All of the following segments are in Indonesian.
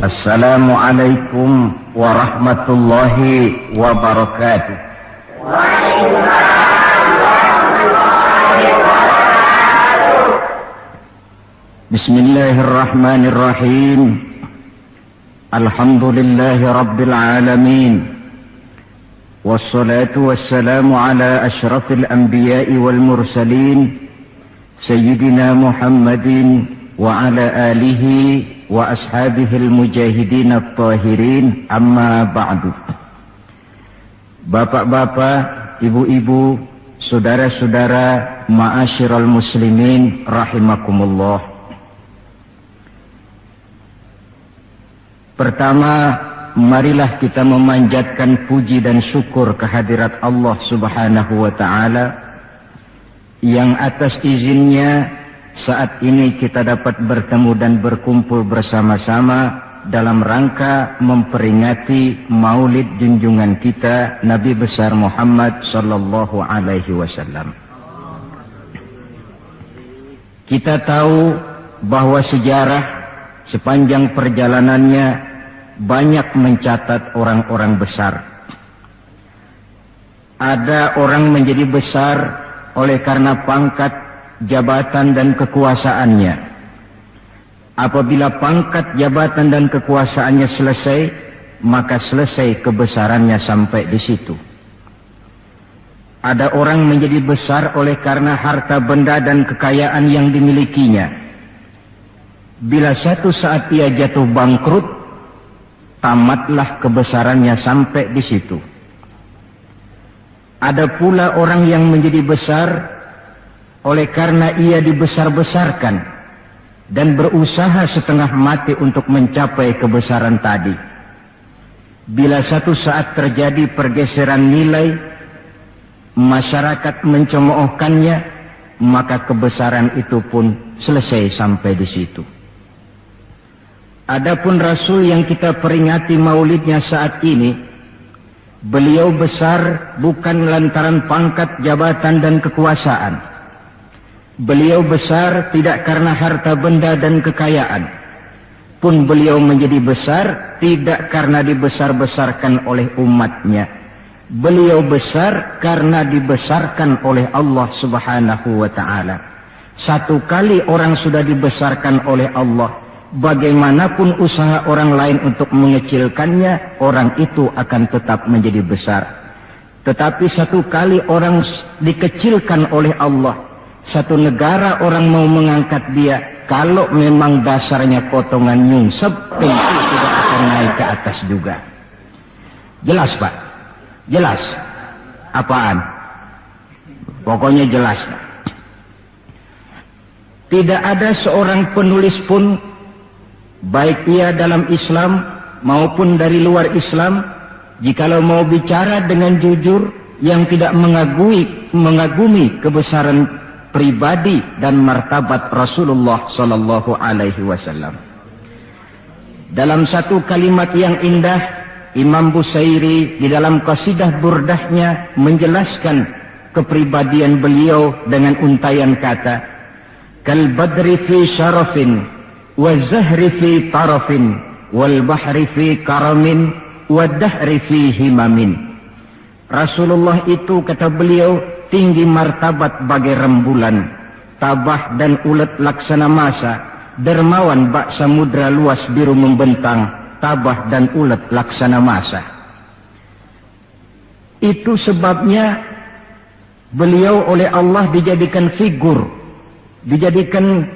السلام عليكم ورحمة الله وبركاته. بسم الله الرحمن الرحيم. الحمد لله رب العالمين. والصلاة والسلام على أشرف الأنبياء والمرسلين سيدنا محمد وعلى آله وأصحابه المجاهدين الطاهرين أما بعد Bapak-bapak, ibu-ibu, saudara-saudara, ma'asyiral muslimin rahimakumullah. Pertama, marilah kita memanjatkan puji dan syukur kehadirat Allah Subhanahu wa taala yang atas izinnya saat ini kita dapat bertemu dan berkumpul bersama-sama dalam rangka memperingati maulid junjungan kita Nabi besar Muhammad sallallahu alaihi wasallam. Kita tahu bahwa sejarah sepanjang perjalanannya banyak mencatat orang-orang besar. Ada orang menjadi besar oleh karena pangkat, jabatan dan kekuasaannya Apabila pangkat jabatan dan kekuasaannya selesai, maka selesai kebesarannya sampai di situ. Ada orang menjadi besar oleh karena harta benda dan kekayaan yang dimilikinya. Bila satu saat ia jatuh bangkrut, tamatlah kebesarannya sampai di situ. Ada pula orang yang menjadi besar oleh karena ia dibesar-besarkan dan berusaha setengah mati untuk mencapai kebesaran tadi. Bila satu saat terjadi pergeseran nilai, masyarakat mencemoohkannya, maka kebesaran itu pun selesai sampai di situ. Adapun Rasul yang kita peringati maulidnya saat ini, beliau besar bukan lantaran pangkat jabatan dan kekuasaan, Beliau besar tidak karena harta benda dan kekayaan. Pun beliau menjadi besar tidak karena dibesar-besarkan oleh umatnya. Beliau besar karena dibesarkan oleh Allah subhanahu wa ta'ala. Satu kali orang sudah dibesarkan oleh Allah. Bagaimanapun usaha orang lain untuk mengecilkannya, orang itu akan tetap menjadi besar. Tetapi satu kali orang dikecilkan oleh Allah, satu negara orang mau mengangkat dia kalau memang dasarnya potongan nyungsep tentu tidak akan naik ke atas juga. Jelas pak. Jelas. Apaan? Pokoknya jelas. Tidak ada seorang penulis pun baik ia dalam Islam maupun dari luar Islam jikalau mau bicara dengan jujur yang tidak mengagumi mengagumi kebesaran pribadi dan martabat Rasulullah sallallahu alaihi wasallam. Dalam satu kalimat yang indah, Imam Busairi di dalam kasidah burdahnya menjelaskan kepribadian beliau dengan untayan kata, "Kal badri fi syarafin wa zahri fi tarafin wal bahri fi karamin wa dahri fi himamin." Rasulullah itu kata beliau tinggi martabat bagai rembulan, tabah dan ulet laksana masa, dermawan bak samudra luas biru membentang, tabah dan ulet laksana masa. Itu sebabnya beliau oleh Allah dijadikan figur, dijadikan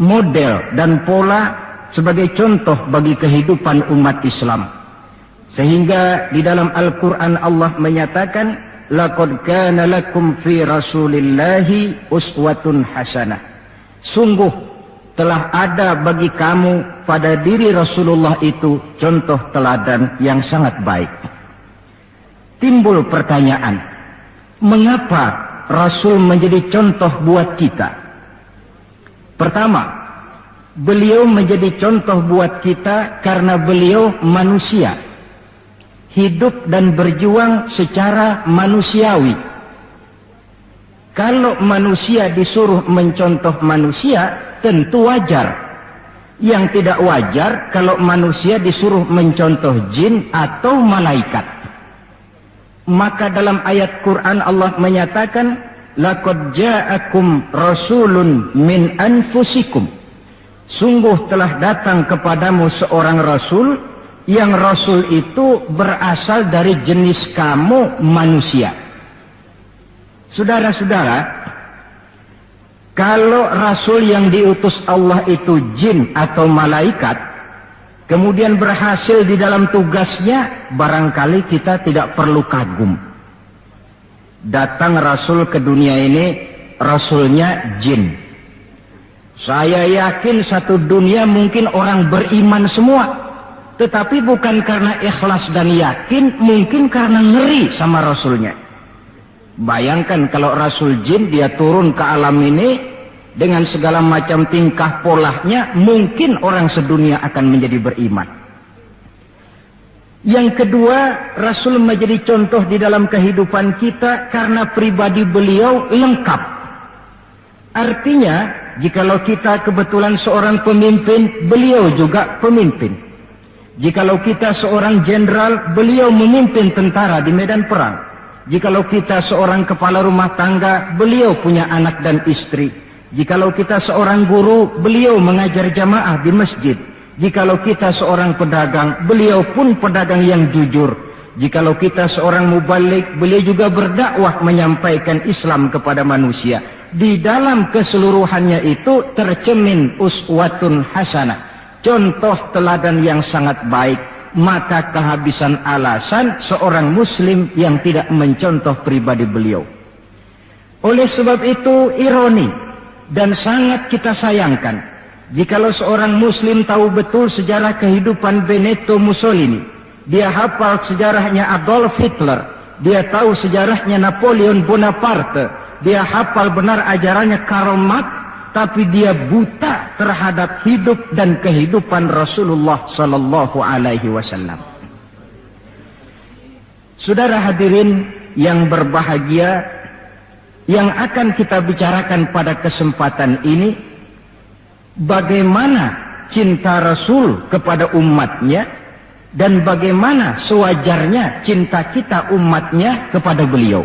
model dan pola sebagai contoh bagi kehidupan umat Islam. Sehingga di dalam Al-Quran Allah menyatakan, Laqad kana lakum fi Rasulillahi uswatun hasanah. Sungguh telah ada bagi kamu pada diri Rasulullah itu contoh teladan yang sangat baik. Timbul pertanyaan, mengapa Rasul menjadi contoh buat kita? Pertama, beliau menjadi contoh buat kita karena beliau manusia hidup dan berjuang secara manusiawi. Kalau manusia disuruh mencontoh manusia, tentu wajar. yang tidak wajar kalau manusia disuruh mencontoh jin atau malaikat. Maka dalam ayat Quran Allah menyatakan, Laqad ja'akum rasulun min anfusikum. Sungguh telah datang kepadamu seorang rasul yang rasul itu berasal dari jenis kamu manusia. Saudara-saudara, kalau rasul yang diutus Allah itu jin atau malaikat, kemudian berhasil di dalam tugasnya, barangkali kita tidak perlu kagum. Datang rasul ke dunia ini, rasulnya jin. Saya yakin satu dunia mungkin orang beriman semua. Tetapi bukan karena ikhlas dan yakin, mungkin karena ngeri sama rasulnya. Bayangkan kalau rasul jin dia turun ke alam ini, dengan segala macam tingkah polahnya mungkin orang sedunia akan menjadi beriman. Yang kedua, Rasul menjadi contoh di dalam kehidupan kita karena pribadi beliau lengkap. Artinya, jikalau kita kebetulan seorang pemimpin, beliau juga pemimpin. Jikalau kita seorang jenderal, beliau memimpin tentara di medan perang. Jikalau kita seorang kepala rumah tangga, beliau punya anak dan istri. Jikalau kita seorang guru, beliau mengajar jamaah di masjid. Jikalau kita seorang pedagang, beliau pun pedagang yang jujur. Jikalau kita seorang mubalik, beliau juga berdakwah menyampaikan Islam kepada manusia. Di dalam keseluruhannya itu tercemin uswatun hasanah. Contoh teladan yang sangat baik. Maka kehabisan alasan seorang muslim yang tidak mencontoh pribadi beliau. Oleh sebab itu ironi dan sangat kita sayangkan jikalau seorang muslim tahu betul sejarah kehidupan Benito Mussolini dia hafal sejarahnya Adolf Hitler dia tahu sejarahnya Napoleon Bonaparte dia hafal benar ajarannya Karl Marx tapi dia buta terhadap hidup dan kehidupan Rasulullah sallallahu alaihi wasallam. Saudara hadirin yang berbahagia yang akan kita bicarakan pada kesempatan ini bagaimana cinta Rasul kepada umatnya dan bagaimana sewajarnya cinta kita umatnya kepada beliau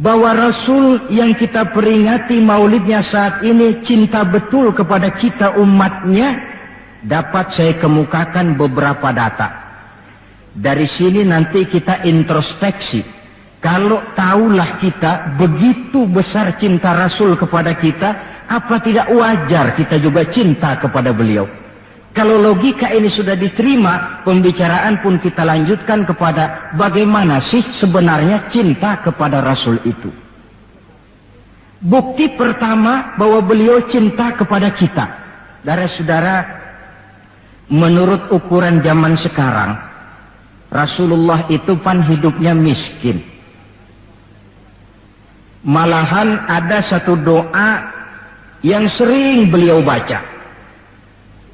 bahwa Rasul yang kita peringati maulidnya saat ini cinta betul kepada kita umatnya dapat saya kemukakan beberapa data dari sini nanti kita introspeksi kalau tahulah kita begitu besar cinta Rasul kepada kita, apa tidak wajar kita juga cinta kepada beliau? Kalau logika ini sudah diterima, pembicaraan pun kita lanjutkan kepada bagaimana sih sebenarnya cinta kepada Rasul itu. Bukti pertama bahwa beliau cinta kepada kita. Dari saudara, menurut ukuran zaman sekarang, Rasulullah itu pan hidupnya miskin. Malahan ada satu doa yang sering beliau baca.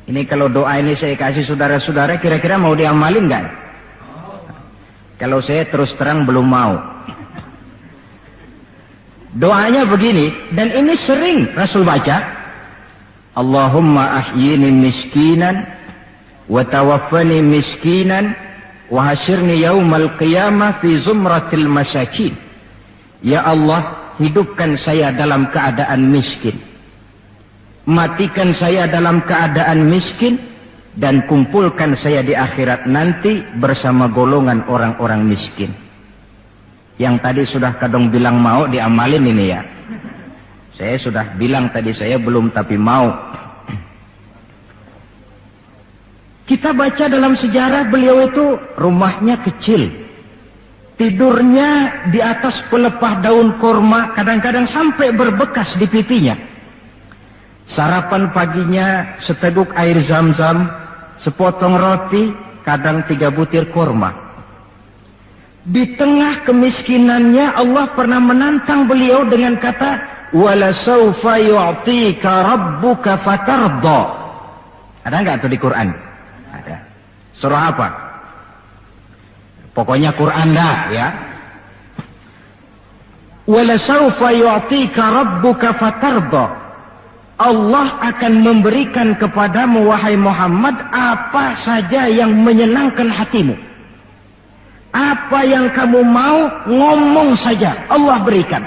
Ini kalau doa ini saya kasih saudara-saudara kira-kira mau diamalin nggak? Kalau saya terus terang belum mau. Doanya begini dan ini sering Rasul baca. Allahumma ahyini miskinan wa tawaffani miskinan wa yaumal qiyamah fi zumratil masakin. Ya Allah, hidupkan saya dalam keadaan miskin. Matikan saya dalam keadaan miskin dan kumpulkan saya di akhirat nanti bersama golongan orang-orang miskin. Yang tadi sudah kadang bilang mau diamalin ini ya. Saya sudah bilang tadi saya belum tapi mau. Kita baca dalam sejarah beliau itu rumahnya kecil, Tidurnya di atas pelepah daun korma kadang-kadang sampai berbekas di pipinya. Sarapan paginya seteguk air zam-zam, sepotong roti, kadang tiga butir korma. Di tengah kemiskinannya Allah pernah menantang beliau dengan kata wala saufa yu'tika rabbuka fatarda. Ada enggak itu di Quran? Ada. Surah apa? Pokoknya Quran dah ya. Wala sawfa yu'tika rabbuka fatarda. Allah akan memberikan kepadamu wahai Muhammad apa saja yang menyenangkan hatimu. Apa yang kamu mau ngomong saja Allah berikan.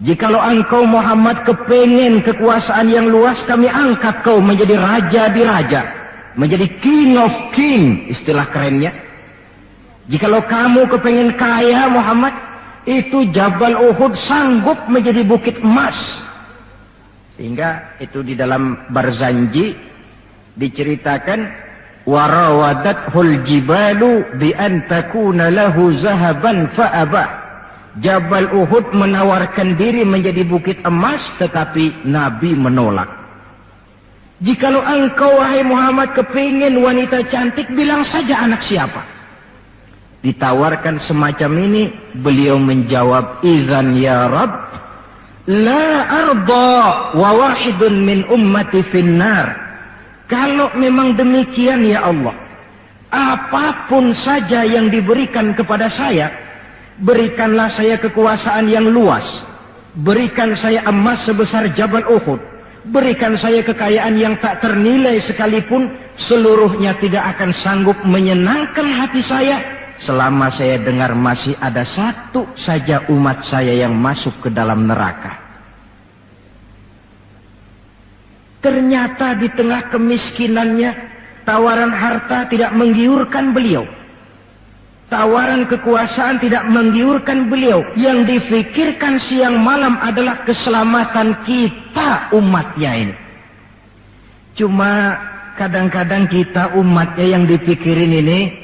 Jikalau engkau Muhammad kepengen kekuasaan yang luas kami angkat kau menjadi raja di raja. Menjadi king of king istilah kerennya. Jikalau kamu kepengen kaya Muhammad itu Jabal Uhud sanggup menjadi bukit emas sehingga itu di dalam Barzanji diceritakan warawadat jibalu bi an takuna lahu zahaban fa'aba. Jabal Uhud menawarkan diri menjadi bukit emas tetapi Nabi menolak. Jikalau engkau wahai Muhammad kepingin wanita cantik bilang saja anak siapa. Ditawarkan semacam ini beliau menjawab izan ya Rabb La arda wa wahidun min ummati finnar. Kalau memang demikian ya Allah, apa pun saja yang diberikan kepada saya, berikanlah saya kekuasaan yang luas. Berikan saya emas sebesar Jabal Uhud. Berikan saya kekayaan yang tak ternilai sekalipun seluruhnya tidak akan sanggup menyenangkan hati saya selama saya dengar masih ada satu saja umat saya yang masuk ke dalam neraka. Ternyata di tengah kemiskinannya, tawaran harta tidak menggiurkan beliau. Tawaran kekuasaan tidak menggiurkan beliau. Yang difikirkan siang malam adalah keselamatan kita umatnya ini. Cuma kadang-kadang kita umatnya yang dipikirin ini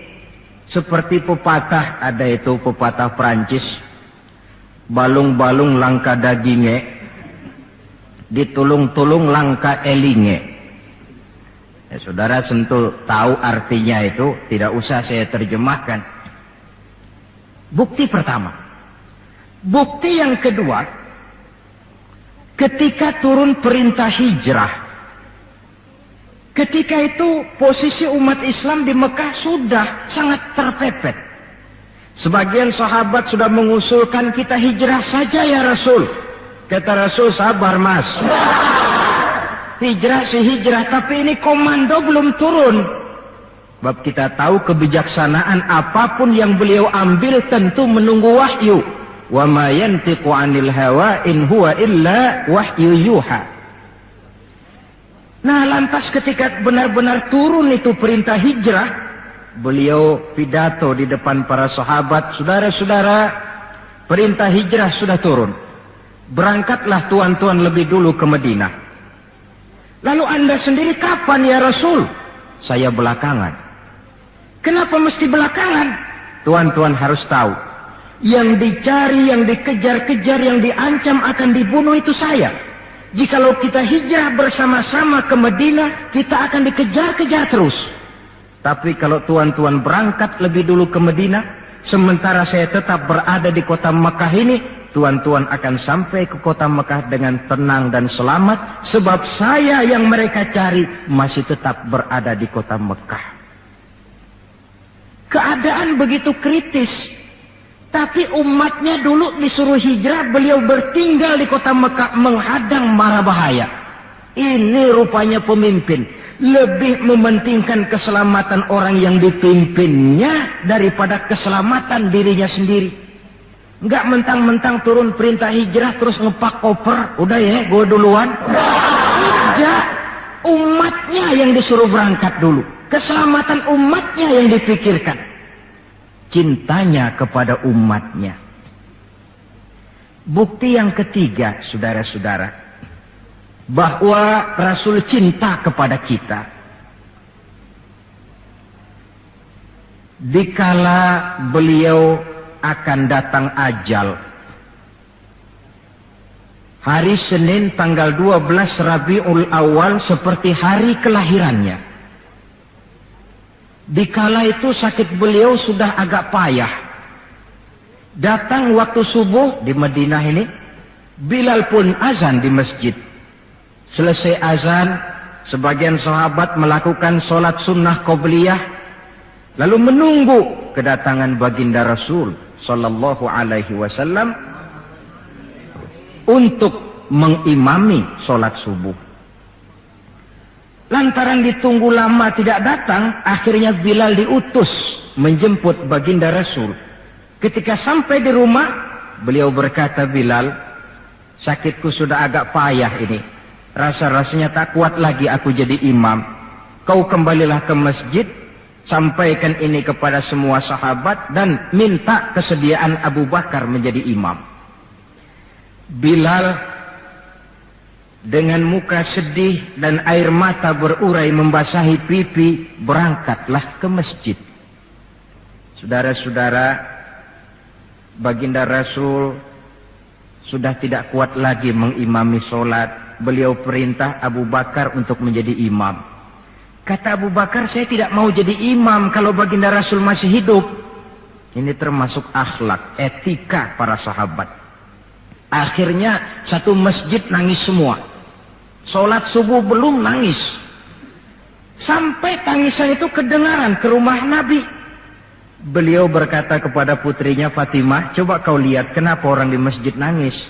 seperti pepatah, ada itu pepatah Prancis. Balung-balung langka dagingnya, ditulung-tulung langka elinge. Ya, saudara tentu tahu artinya itu, tidak usah saya terjemahkan. Bukti pertama. Bukti yang kedua, ketika turun perintah hijrah, Ketika itu posisi umat Islam di Mekah sudah sangat terpepet. Sebagian sahabat sudah mengusulkan kita hijrah saja ya Rasul. Kata Rasul sabar mas. Hijrah si hijrah tapi ini komando belum turun. Sebab kita tahu kebijaksanaan apa pun yang beliau ambil tentu menunggu wahyu. Wa ma yantiqu 'anil hawa in huwa illa wahyu yuha. Nah lantas ketika benar-benar turun itu perintah hijrah, beliau pidato di depan para sahabat, saudara-saudara, perintah hijrah sudah turun. Berangkatlah tuan-tuan lebih dulu ke Madinah. Lalu anda sendiri kapan ya Rasul? Saya belakangan. Kenapa mesti belakangan? Tuan-tuan harus tahu. Yang dicari, yang dikejar-kejar, yang diancam akan dibunuh itu saya. Jikalau kita hijrah bersama-sama ke Medina, kita akan dikejar-kejar terus. Tapi kalau tuan-tuan berangkat lebih dulu ke Medina, sementara saya tetap berada di kota Mekah ini, tuan-tuan akan sampai ke kota Mekah dengan tenang dan selamat, sebab saya yang mereka cari masih tetap berada di kota Mekah. Keadaan begitu kritis, tapi umatnya dulu disuruh hijrah, beliau bertinggal di kota Mekah menghadang mara bahaya. Ini rupanya pemimpin. Lebih mementingkan keselamatan orang yang dipimpinnya daripada keselamatan dirinya sendiri. Enggak mentang-mentang turun perintah hijrah terus ngepak koper. Udah ya, gue duluan. Tidak. Umatnya yang disuruh berangkat dulu. Keselamatan umatnya yang dipikirkan cintanya kepada umatnya. Bukti yang ketiga, saudara-saudara, bahwa Rasul cinta kepada kita. Dikala beliau akan datang ajal. Hari Senin tanggal 12 Rabiul Awal seperti hari kelahirannya. Dikala itu sakit beliau sudah agak payah. Datang waktu subuh di Madinah ini, Bilal pun azan di masjid. Selesai azan, sebagian sahabat melakukan sholat sunnah qobliyah, lalu menunggu kedatangan baginda Rasul Sallallahu Alaihi Wasallam untuk mengimami sholat subuh. Lantaran ditunggu lama tidak datang, akhirnya Bilal diutus menjemput baginda Rasul. Ketika sampai di rumah, beliau berkata Bilal, sakitku sudah agak payah ini. Rasa-rasanya tak kuat lagi aku jadi imam. Kau kembalilah ke masjid, sampaikan ini kepada semua sahabat dan minta kesediaan Abu Bakar menjadi imam. Bilal dengan muka sedih dan air mata berurai membasahi pipi berangkatlah ke masjid. Saudara-saudara, baginda Rasul sudah tidak kuat lagi mengimami solat. Beliau perintah Abu Bakar untuk menjadi imam. Kata Abu Bakar, saya tidak mau jadi imam kalau baginda Rasul masih hidup. Ini termasuk akhlak, etika para sahabat. Akhirnya satu masjid nangis semua. Sholat subuh belum nangis. Sampai tangisan itu kedengaran ke rumah Nabi. Beliau berkata kepada putrinya Fatimah, coba kau lihat kenapa orang di masjid nangis.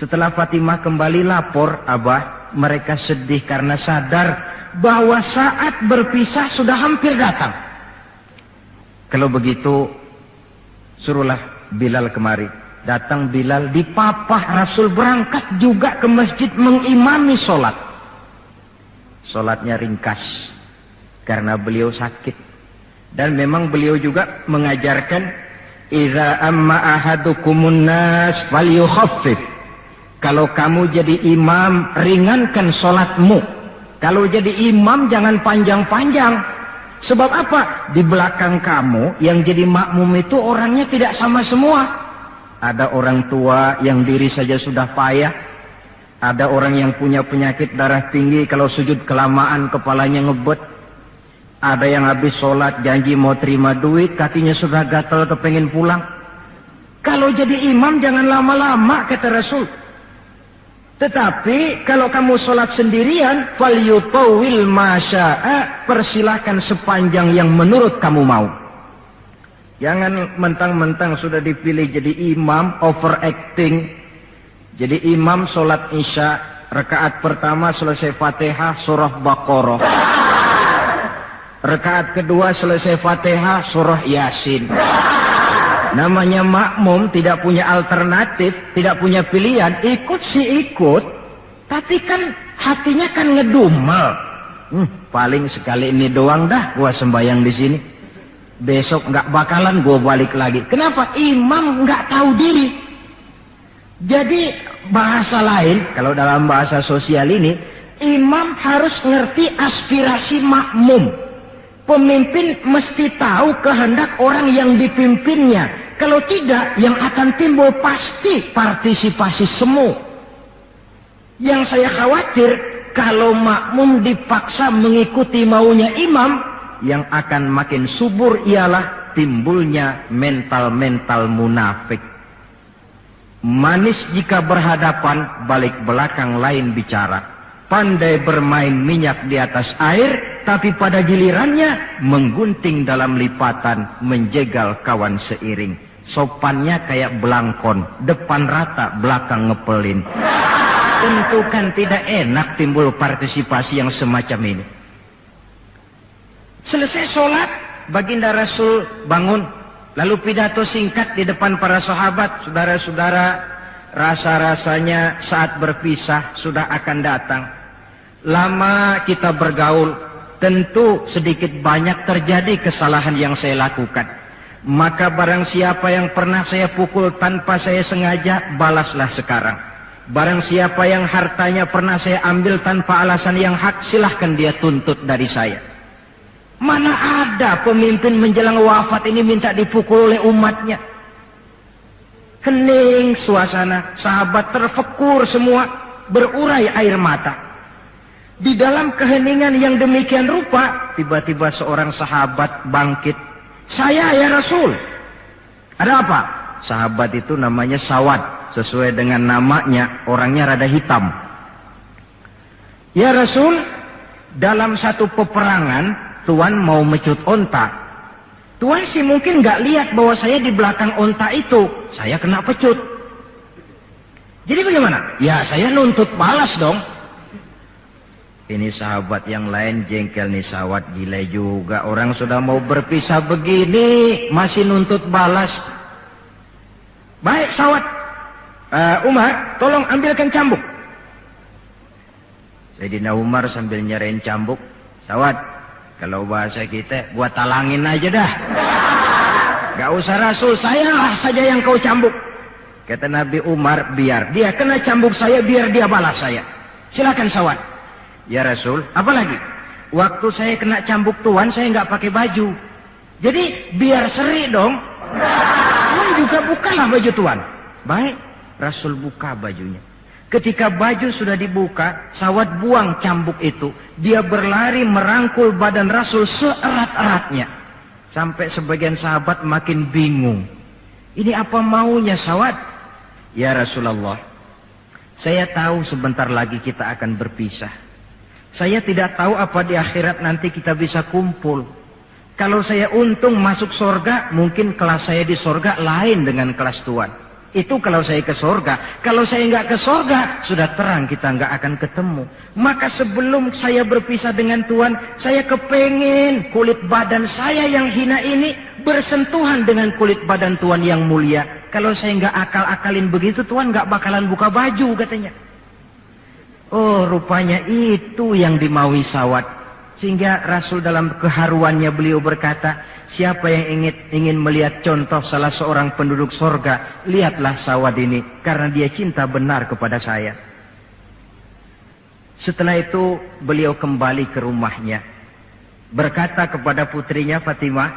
Setelah Fatimah kembali lapor, Abah, mereka sedih karena sadar bahwa saat berpisah sudah hampir datang. Kalau begitu, suruhlah Bilal kemari. Datang Bilal di papah Rasul berangkat juga ke masjid mengimami sholat. Sholatnya ringkas karena beliau sakit. Dan memang beliau juga mengajarkan Iza amma ahadukumun nas falyukhaffif. Kalau kamu jadi imam, ringankan sholatmu. Kalau jadi imam jangan panjang-panjang. Sebab apa? Di belakang kamu yang jadi makmum itu orangnya tidak sama semua. Ada orang tua yang diri saja sudah payah. Ada orang yang punya penyakit darah tinggi kalau sujud kelamaan kepalanya ngebet. Ada yang habis sholat janji mau terima duit kakinya sudah gatal kepengen pulang. Kalau jadi imam jangan lama-lama kata Rasul. Tetapi kalau kamu sholat sendirian, fal yutawil masya'a, persilahkan sepanjang yang menurut kamu mau. Jangan mentang-mentang sudah dipilih jadi imam, overacting. Jadi imam sholat isya, rekaat pertama selesai fatihah, surah Baqarah. Rekaat kedua selesai fatihah, surah Yasin. Namanya makmum tidak punya alternatif, tidak punya pilihan, ikut si ikut. Tapi kan hatinya kan ngedumel. Hmm, paling sekali ini doang dah gua sembayang di sini besok nggak bakalan gue balik lagi. Kenapa? Imam nggak tahu diri. Jadi bahasa lain, kalau dalam bahasa sosial ini, imam harus ngerti aspirasi makmum. Pemimpin mesti tahu kehendak orang yang dipimpinnya. Kalau tidak, yang akan timbul pasti partisipasi semu. Yang saya khawatir, kalau makmum dipaksa mengikuti maunya imam, yang akan makin subur ialah timbulnya mental-mental munafik. Manis jika berhadapan, balik belakang lain bicara. Pandai bermain minyak di atas air, tapi pada gilirannya menggunting dalam lipatan, menjegal kawan seiring. Sopannya kayak belangkon, depan rata, belakang ngepelin. Tentu kan tidak enak timbul partisipasi yang semacam ini. Selesai sholat, baginda Rasul bangun. Lalu pidato singkat di depan para sahabat, saudara-saudara, rasa-rasanya saat berpisah sudah akan datang. Lama kita bergaul, tentu sedikit banyak terjadi kesalahan yang saya lakukan. Maka barang siapa yang pernah saya pukul tanpa saya sengaja, balaslah sekarang. Barang siapa yang hartanya pernah saya ambil tanpa alasan yang hak, silahkan dia tuntut dari saya. Mana ada pemimpin menjelang wafat ini minta dipukul oleh umatnya. Hening suasana, sahabat terfekur semua, berurai air mata. Di dalam keheningan yang demikian rupa, tiba-tiba seorang sahabat bangkit. Saya ya Rasul. Ada apa? Sahabat itu namanya Sawat. Sesuai dengan namanya, orangnya rada hitam. Ya Rasul, dalam satu peperangan, Tuan mau mecut onta. Tuan sih mungkin nggak lihat bahwa saya di belakang onta itu. Saya kena pecut. Jadi bagaimana? Ya saya nuntut balas dong. Ini sahabat yang lain jengkel nih sahabat gila juga. Orang sudah mau berpisah begini masih nuntut balas. Baik sahabat. Uh, Umar tolong ambilkan cambuk. Sayyidina Umar sambil nyerain cambuk. Sahabat kalau bahasa kita buat talangin aja dah. Gak usah Rasul saya saja yang kau cambuk. Kata Nabi Umar, biar dia kena cambuk saya, biar dia balas saya. Silakan sawat. Ya Rasul, apa lagi? Waktu saya kena cambuk tuan, saya nggak pakai baju. Jadi biar seri dong. Tuan juga bukalah baju tuan. Baik, Rasul buka bajunya. Ketika baju sudah dibuka, sawat buang cambuk itu. Dia berlari merangkul badan Rasul seerat-eratnya. Sampai sebagian sahabat makin bingung. Ini apa maunya sawat? Ya Rasulullah, saya tahu sebentar lagi kita akan berpisah. Saya tidak tahu apa di akhirat nanti kita bisa kumpul. Kalau saya untung masuk sorga, mungkin kelas saya di sorga lain dengan kelas Tuhan. Itu kalau saya ke sorga. Kalau saya nggak ke sorga, sudah terang kita nggak akan ketemu. Maka sebelum saya berpisah dengan Tuhan, saya kepengen kulit badan saya yang hina ini bersentuhan dengan kulit badan Tuhan yang mulia. Kalau saya nggak akal-akalin begitu, Tuhan nggak bakalan buka baju katanya. Oh, rupanya itu yang dimaui sawat. Sehingga Rasul dalam keharuannya beliau berkata, Siapa yang ingin, ingin melihat contoh salah seorang penduduk sorga, lihatlah sawad ini, karena dia cinta benar kepada saya. Setelah itu beliau kembali ke rumahnya. Berkata kepada putrinya Fatimah,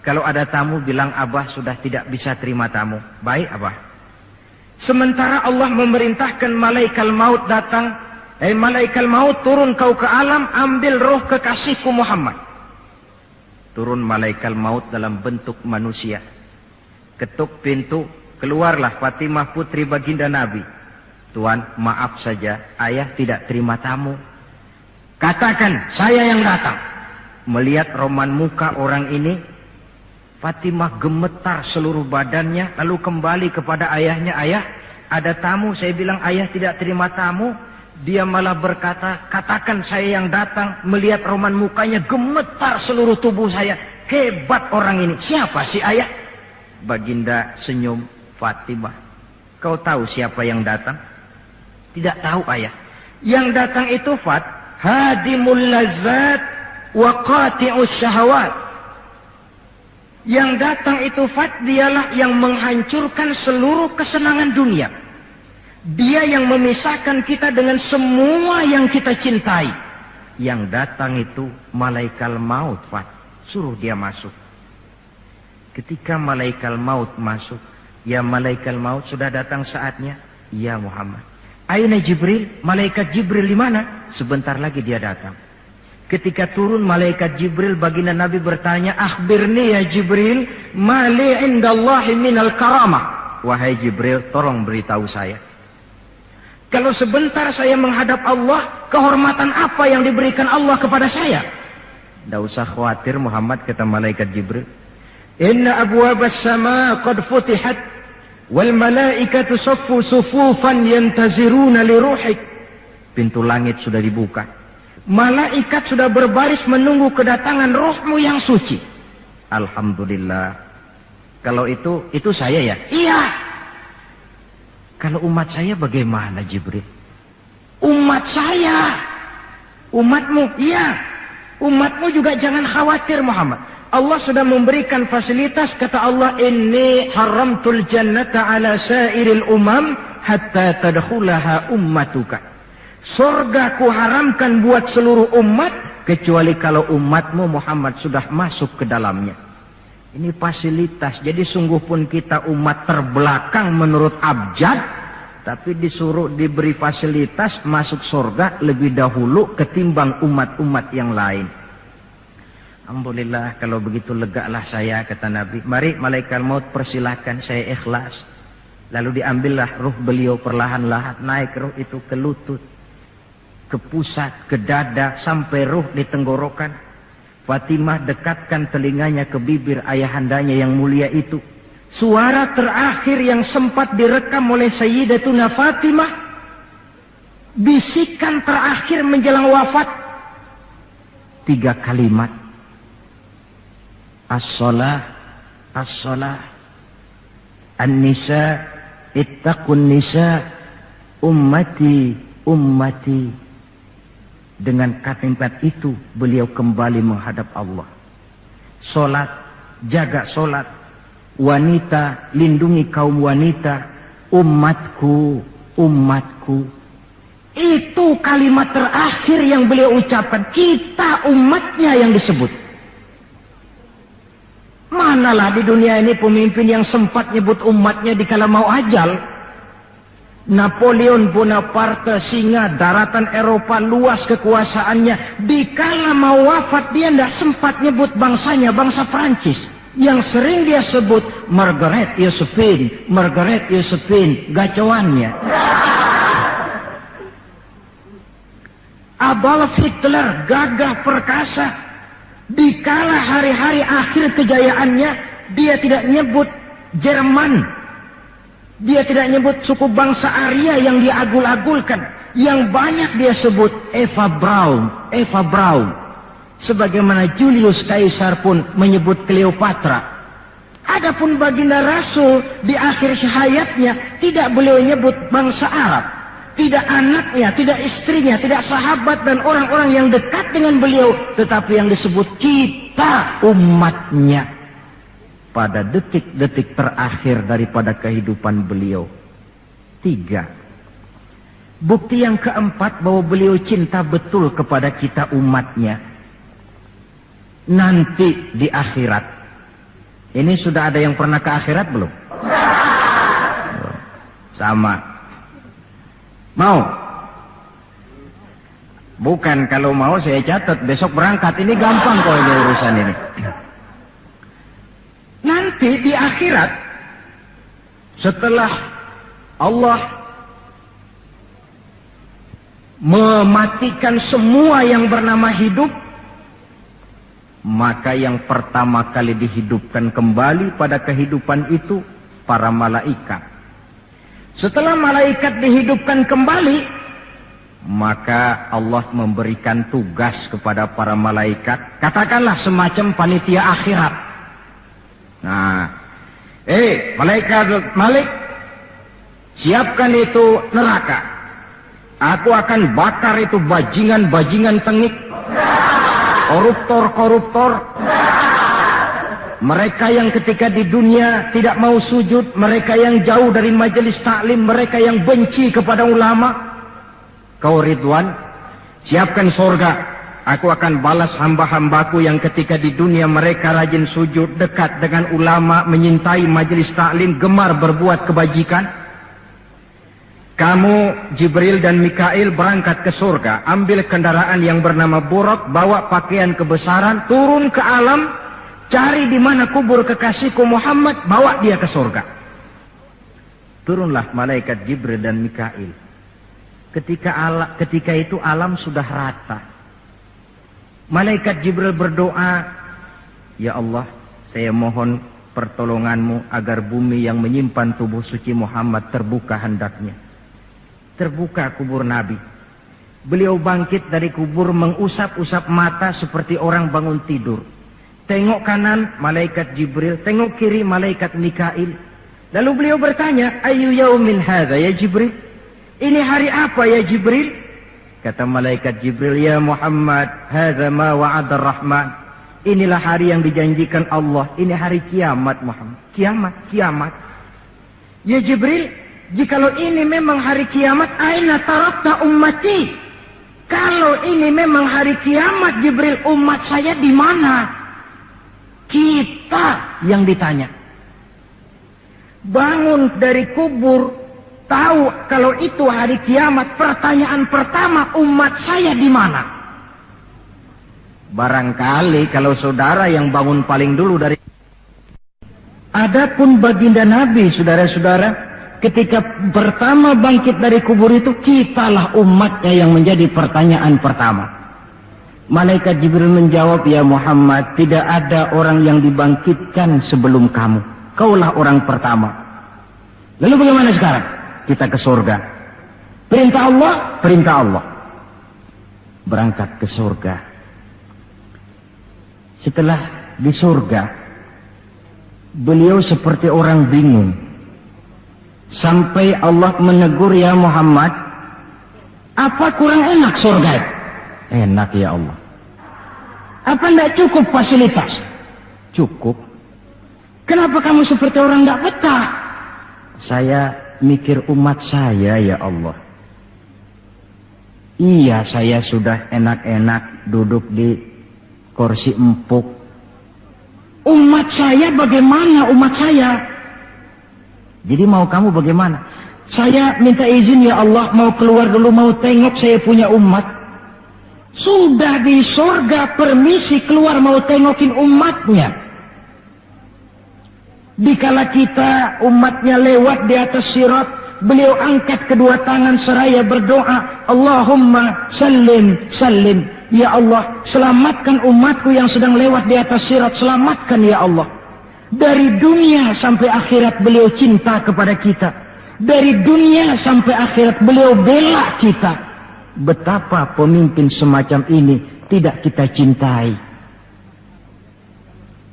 kalau ada tamu bilang Abah sudah tidak bisa terima tamu. Baik Abah. Sementara Allah memerintahkan malaikat maut datang, eh malaikat maut turun kau ke alam, ambil roh kekasihku Muhammad turun malaikat maut dalam bentuk manusia. Ketuk pintu, keluarlah Fatimah putri baginda Nabi. Tuan, maaf saja, ayah tidak terima tamu. Katakan, saya yang datang. Melihat roman muka orang ini, Fatimah gemetar seluruh badannya, lalu kembali kepada ayahnya, ayah, ada tamu, saya bilang ayah tidak terima tamu, dia malah berkata, katakan saya yang datang melihat roman mukanya gemetar seluruh tubuh saya. Hebat orang ini. Siapa sih ayah? Baginda senyum Fatimah. Kau tahu siapa yang datang? Tidak tahu ayah. Yang datang itu Fat. Hadimul lazat wa qati'us syahwat. Yang datang itu Fat dialah yang menghancurkan seluruh kesenangan dunia. Dia yang memisahkan kita dengan semua yang kita cintai. Yang datang itu malaikat maut, Pak. Suruh dia masuk. Ketika malaikat maut masuk, ya malaikat maut sudah datang saatnya. Ya Muhammad. Aina Jibril, malaikat Jibril di mana? Sebentar lagi dia datang. Ketika turun malaikat Jibril baginda Nabi bertanya, "Akhbirni ya Jibril, mali indallahi minal karamah." Wahai Jibril, tolong beritahu saya. Kalau sebentar saya menghadap Allah, kehormatan apa yang diberikan Allah kepada saya? Tidak usah khawatir Muhammad kata malaikat Jibril. Inna abwabas sama qad futihat wal malaikatu saffu sufufan yantaziruna li ruhik. Pintu langit sudah dibuka. Malaikat sudah berbaris menunggu kedatangan rohmu yang suci. Alhamdulillah. Kalau itu, itu saya ya? Iya. Kalau umat saya bagaimana Jibril? Umat saya. Umatmu, iya. Umatmu juga jangan khawatir Muhammad. Allah sudah memberikan fasilitas kata Allah inni haramtul jannata ala sairil umam hatta tadkhulaha ummatuka. Surga ku haramkan buat seluruh umat kecuali kalau umatmu Muhammad sudah masuk ke dalamnya. Ini fasilitas. Jadi sungguh pun kita umat terbelakang menurut abjad. Tapi disuruh diberi fasilitas masuk surga lebih dahulu ketimbang umat-umat yang lain. Alhamdulillah kalau begitu legalah saya kata Nabi. Mari malaikat maut persilahkan saya ikhlas. Lalu diambillah ruh beliau perlahan-lahan naik ruh itu ke lutut. Ke pusat, ke dada sampai ruh di tenggorokan Fatimah dekatkan telinganya ke bibir ayahandanya yang mulia itu. Suara terakhir yang sempat direkam oleh Sayyidatuna Fatimah, bisikan terakhir menjelang wafat, tiga kalimat. As-salah, as-salah, an-nisa, ittaqun nisa, ummati, ummati. Dengan kalimat itu beliau kembali menghadap Allah. Solat, jaga solat. Wanita, lindungi kaum wanita. Umatku, umatku. Itu kalimat terakhir yang beliau ucapkan. Kita umatnya yang disebut. Manalah di dunia ini pemimpin yang sempat nyebut umatnya di kala mau ajal. Napoleon Bonaparte singa daratan Eropa luas kekuasaannya. Dikala mau wafat dia tidak sempat nyebut bangsanya, bangsa Prancis. Yang sering dia sebut Margaret Josephine, Margaret Josephine, gacoannya. Adolf Hitler gagah perkasa. Dikala hari-hari akhir kejayaannya, dia tidak nyebut Jerman, dia tidak nyebut suku bangsa Arya yang dia agul-agulkan. Yang banyak dia sebut Eva Braun, Eva Braun. Sebagaimana Julius Caesar pun menyebut Cleopatra. Adapun baginda Rasul di akhir hayatnya tidak beliau nyebut bangsa Arab. Tidak anaknya, tidak istrinya, tidak sahabat dan orang-orang yang dekat dengan beliau. Tetapi yang disebut kita umatnya pada detik-detik terakhir daripada kehidupan beliau. Tiga. Bukti yang keempat bahwa beliau cinta betul kepada kita umatnya. Nanti di akhirat. Ini sudah ada yang pernah ke akhirat belum? Sama. Mau? Bukan kalau mau saya catat besok berangkat. Ini gampang kok ini urusan ini. Nanti di akhirat setelah Allah mematikan semua yang bernama hidup maka yang pertama kali dihidupkan kembali pada kehidupan itu para malaikat. Setelah malaikat dihidupkan kembali maka Allah memberikan tugas kepada para malaikat. Katakanlah semacam panitia akhirat. Nah, eh malaikat Malik, siapkan itu neraka. Aku akan bakar itu bajingan-bajingan tengik, koruptor-koruptor, mereka yang ketika di dunia tidak mau sujud, mereka yang jauh dari majelis taklim, mereka yang benci kepada ulama. Kau Ridwan, siapkan sorga, Aku akan balas hamba-hambaku yang ketika di dunia mereka rajin sujud, dekat dengan ulama, menyintai majelis taklim, gemar berbuat kebajikan. Kamu, Jibril dan Mikail berangkat ke surga, ambil kendaraan yang bernama Buruk, bawa pakaian kebesaran, turun ke alam, cari di mana kubur kekasihku Muhammad, bawa dia ke surga. Turunlah malaikat Jibril dan Mikail. Ketika, ala, ketika itu alam sudah rata Malaikat Jibril berdoa, Ya Allah, saya mohon pertolonganmu agar bumi yang menyimpan tubuh suci Muhammad terbuka hendaknya. Terbuka kubur Nabi. Beliau bangkit dari kubur mengusap-usap mata seperti orang bangun tidur. Tengok kanan malaikat Jibril, tengok kiri malaikat Mikail. Lalu beliau bertanya, Ayu yaumin hadha ya Jibril? Ini hari apa ya Jibril? Kata malaikat Jibril, Ya Muhammad, hadza ma wa'adar rahman. Inilah hari yang dijanjikan Allah. Ini hari kiamat Muhammad. Kiamat, kiamat. Ya Jibril, jikalau ini memang hari kiamat, aina tarakta ummati? Kalau ini memang hari kiamat, Jibril, umat saya di mana? Kita yang ditanya. Bangun dari kubur, tahu kalau itu hari kiamat, pertanyaan pertama umat saya di mana? Barangkali kalau saudara yang bangun paling dulu dari Adapun baginda Nabi, saudara-saudara, ketika pertama bangkit dari kubur itu, kitalah umatnya yang menjadi pertanyaan pertama. Malaikat Jibril menjawab, Ya Muhammad, tidak ada orang yang dibangkitkan sebelum kamu. Kaulah orang pertama. Lalu bagaimana sekarang? Kita ke surga. Perintah Allah, perintah Allah. Berangkat ke surga. Setelah di surga, beliau seperti orang bingung. Sampai Allah menegur ya Muhammad, apa kurang enak surga? Enak ya Allah. Apa tidak cukup fasilitas? Cukup. Kenapa kamu seperti orang tidak betah? Saya mikir umat saya ya Allah. Iya saya sudah enak-enak duduk di kursi empuk. Umat saya bagaimana umat saya? Jadi mau kamu bagaimana? Saya minta izin ya Allah mau keluar dulu mau tengok saya punya umat. Sudah di sorga permisi keluar mau tengokin umatnya. Dikala kita umatnya lewat di atas sirat, beliau angkat kedua tangan seraya berdoa, Allahumma salim salim. Ya Allah, selamatkan umatku yang sedang lewat di atas sirat, selamatkan ya Allah. Dari dunia sampai akhirat beliau cinta kepada kita. Dari dunia sampai akhirat beliau bela kita betapa pemimpin semacam ini tidak kita cintai.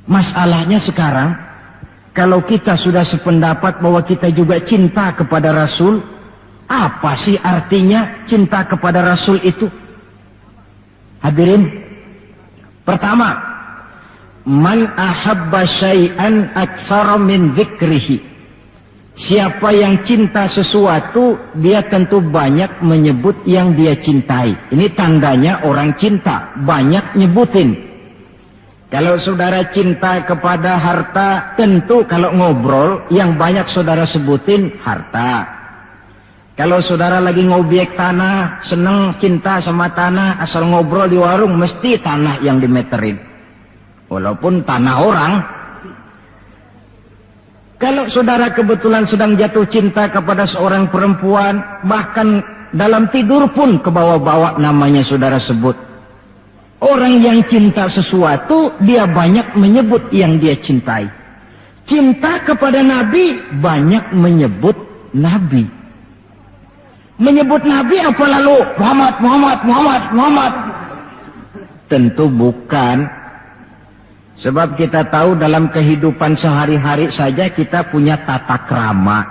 Masalahnya sekarang, kalau kita sudah sependapat bahwa kita juga cinta kepada Rasul, apa sih artinya cinta kepada Rasul itu? Hadirin, pertama, man ahabba syai'an aktsara min dzikrihi Siapa yang cinta sesuatu, dia tentu banyak menyebut yang dia cintai. Ini tandanya orang cinta, banyak nyebutin. Kalau saudara cinta kepada harta, tentu kalau ngobrol, yang banyak saudara sebutin harta. Kalau saudara lagi ngobiek tanah, seneng cinta sama tanah, asal ngobrol di warung, mesti tanah yang dimeterin. Walaupun tanah orang, kalau saudara kebetulan sedang jatuh cinta kepada seorang perempuan, bahkan dalam tidur pun ke bawah-bawah namanya saudara sebut. Orang yang cinta sesuatu, dia banyak menyebut yang dia cintai. Cinta kepada Nabi, banyak menyebut Nabi. Menyebut Nabi apa lalu? Muhammad, Muhammad, Muhammad, Muhammad. Tentu bukan Sebab kita tahu dalam kehidupan sehari-hari saja kita punya tata krama.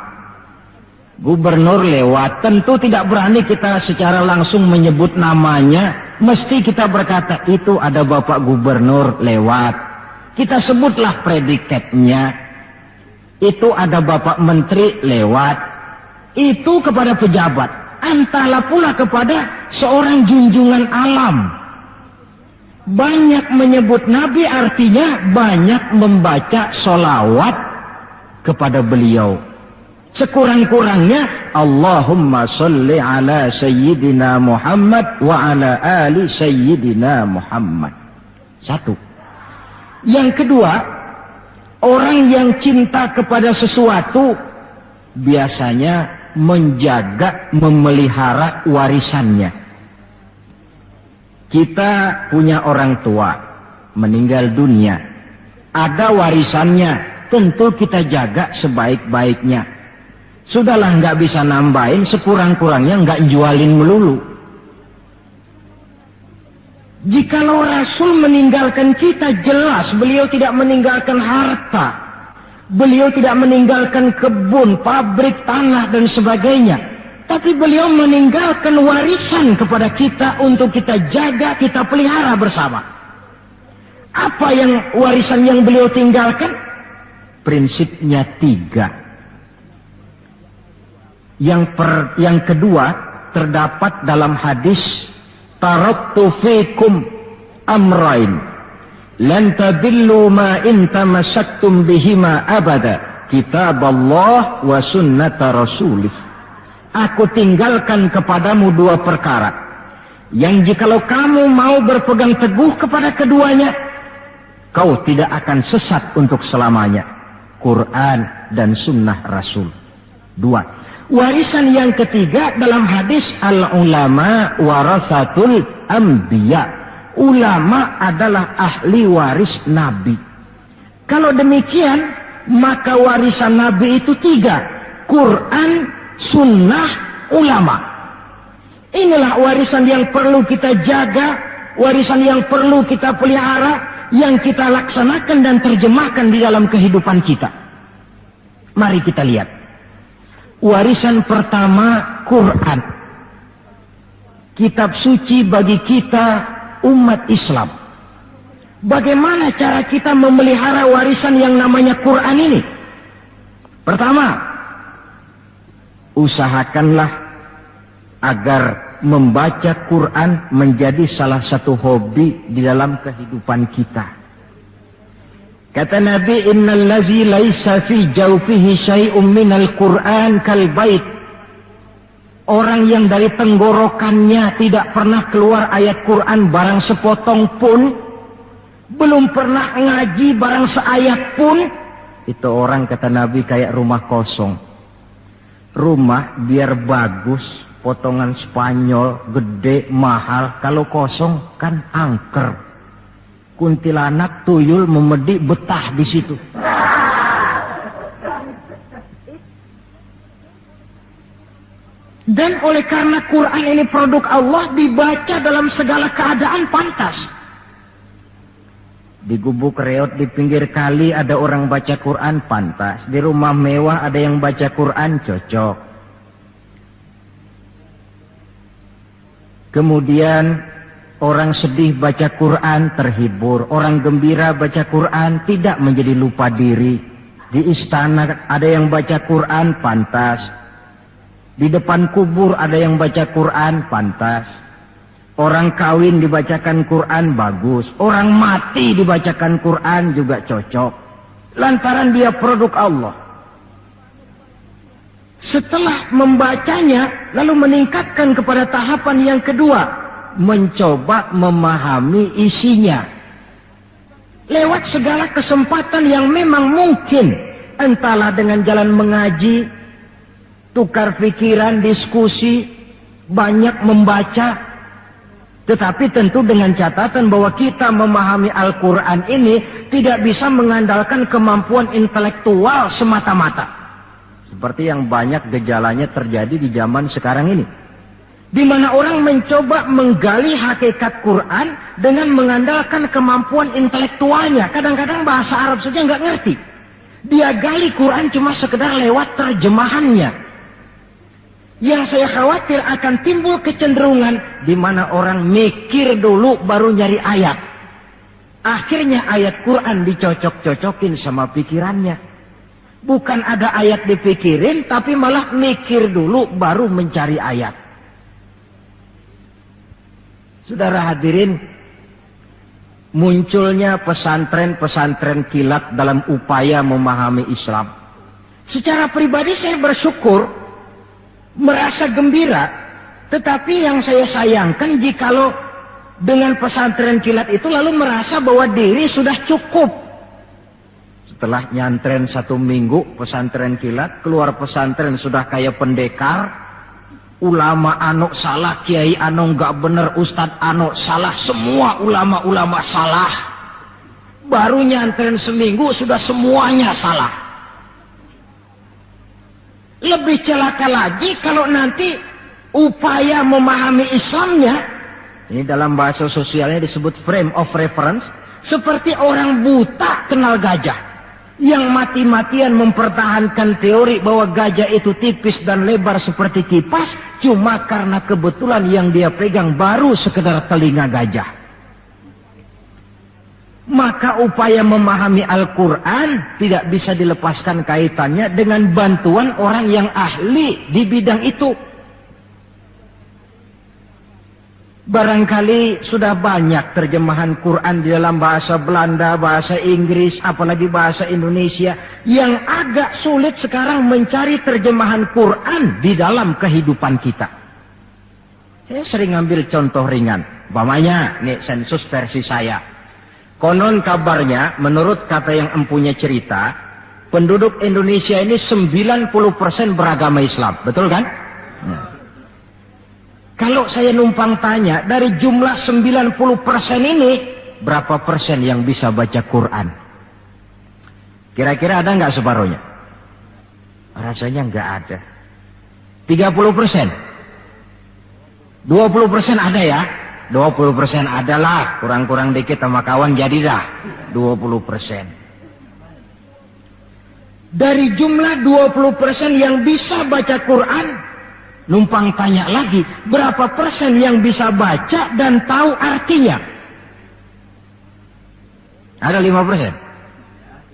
Gubernur lewat, tentu tidak berani kita secara langsung menyebut namanya. Mesti kita berkata, itu ada Bapak Gubernur lewat. Kita sebutlah predikatnya. Itu ada Bapak Menteri lewat. Itu kepada pejabat. Antara pula kepada seorang junjungan alam banyak menyebut Nabi artinya banyak membaca solawat kepada beliau. Sekurang-kurangnya Allahumma salli ala Sayyidina Muhammad wa ala ali Sayyidina Muhammad. Satu. Yang kedua, orang yang cinta kepada sesuatu biasanya menjaga, memelihara warisannya. Kita punya orang tua meninggal dunia. Ada warisannya, tentu kita jaga sebaik-baiknya. Sudahlah nggak bisa nambahin, sekurang-kurangnya nggak jualin melulu. Jikalau Rasul meninggalkan kita jelas beliau tidak meninggalkan harta. Beliau tidak meninggalkan kebun, pabrik, tanah dan sebagainya. Tapi beliau meninggalkan warisan kepada kita untuk kita jaga, kita pelihara bersama. Apa yang warisan yang beliau tinggalkan? Prinsipnya tiga. Yang per, yang kedua terdapat dalam hadis taraktu fikum amrain lan tadillu ma in tamassaktum bihima abada kitab Allah wa sunnata rasulih aku tinggalkan kepadamu dua perkara. Yang jikalau kamu mau berpegang teguh kepada keduanya, kau tidak akan sesat untuk selamanya. Quran dan sunnah Rasul. Dua. Warisan yang ketiga dalam hadis al-ulama warasatul anbiya. Ulama adalah ahli waris Nabi. Kalau demikian, maka warisan Nabi itu tiga. Quran, sunnah, ulama. Inilah warisan yang perlu kita jaga, warisan yang perlu kita pelihara, yang kita laksanakan dan terjemahkan di dalam kehidupan kita. Mari kita lihat. Warisan pertama Quran. Kitab suci bagi kita umat Islam. Bagaimana cara kita memelihara warisan yang namanya Quran ini? Pertama, usahakanlah agar membaca Quran menjadi salah satu hobi di dalam kehidupan kita. Kata Nabi, "Innal ladzi laisa fi jawfihi syai'un minal Qur'an kal bait." Orang yang dari tenggorokannya tidak pernah keluar ayat Quran barang sepotong pun, belum pernah ngaji barang seayat pun, itu orang kata Nabi kayak rumah kosong. Rumah biar bagus, potongan Spanyol, gede, mahal. Kalau kosong kan angker. Kuntilanak, tuyul, memedik, betah di situ. Dan oleh karena Quran ini produk Allah dibaca dalam segala keadaan pantas. Di gubuk reot di pinggir kali ada orang baca Quran pantas. Di rumah mewah ada yang baca Quran cocok. Kemudian orang sedih baca Quran terhibur. Orang gembira baca Quran tidak menjadi lupa diri. Di istana ada yang baca Quran pantas. Di depan kubur ada yang baca Quran, pantas. Orang kawin dibacakan Quran, bagus. Orang mati dibacakan Quran juga cocok. Lantaran dia produk Allah. Setelah membacanya, lalu meningkatkan kepada tahapan yang kedua. Mencoba memahami isinya. Lewat segala kesempatan yang memang mungkin. Entahlah dengan jalan mengaji, tukar pikiran, diskusi, banyak membaca, tetapi tentu dengan catatan bahwa kita memahami Al-Quran ini tidak bisa mengandalkan kemampuan intelektual semata-mata. Seperti yang banyak gejalanya terjadi di zaman sekarang ini. Di mana orang mencoba menggali hakikat Quran dengan mengandalkan kemampuan intelektualnya. Kadang-kadang bahasa Arab saja nggak ngerti. Dia gali Quran cuma sekedar lewat terjemahannya. Yang saya khawatir akan timbul kecenderungan di mana orang mikir dulu baru nyari ayat. Akhirnya ayat Quran dicocok-cocokin sama pikirannya. Bukan ada ayat dipikirin, tapi malah mikir dulu baru mencari ayat. Saudara hadirin, munculnya pesantren-pesantren kilat dalam upaya memahami Islam. Secara pribadi saya bersyukur, merasa gembira, tetapi yang saya sayangkan jikalau dengan pesantren kilat itu lalu merasa bahwa diri sudah cukup. Setelah nyantren satu minggu pesantren kilat, keluar pesantren sudah kayak pendekar, ulama anu salah, kiai anu nggak bener, ustad anu salah, semua ulama-ulama salah. Baru nyantren seminggu sudah semuanya salah. Lebih celaka lagi kalau nanti upaya memahami Islamnya, ini dalam bahasa sosialnya disebut frame of reference, seperti orang buta kenal gajah yang mati-matian mempertahankan teori bahwa gajah itu tipis dan lebar seperti kipas cuma karena kebetulan yang dia pegang baru sekedar telinga gajah. Maka upaya memahami Al-Quran tidak bisa dilepaskan kaitannya dengan bantuan orang yang ahli di bidang itu. Barangkali sudah banyak terjemahan Quran di dalam bahasa Belanda, bahasa Inggris, apalagi bahasa Indonesia yang agak sulit sekarang mencari terjemahan Quran di dalam kehidupan kita. Saya sering ambil contoh ringan. Bamanya, nih sensus versi saya. Konon kabarnya, menurut kata yang empunya cerita, penduduk Indonesia ini 90% beragama Islam. Betul kan? Nah. Kalau saya numpang tanya, dari jumlah 90% ini, berapa persen yang bisa baca Quran? Kira-kira ada nggak separuhnya? Rasanya nggak ada. 30 persen. 20 persen ada ya. 20 persen adalah kurang-kurang dikit sama kawan jadi dah 20 persen. Dari jumlah 20 persen yang bisa baca Quran, numpang tanya lagi, berapa persen yang bisa baca dan tahu artinya? Ada 5 persen?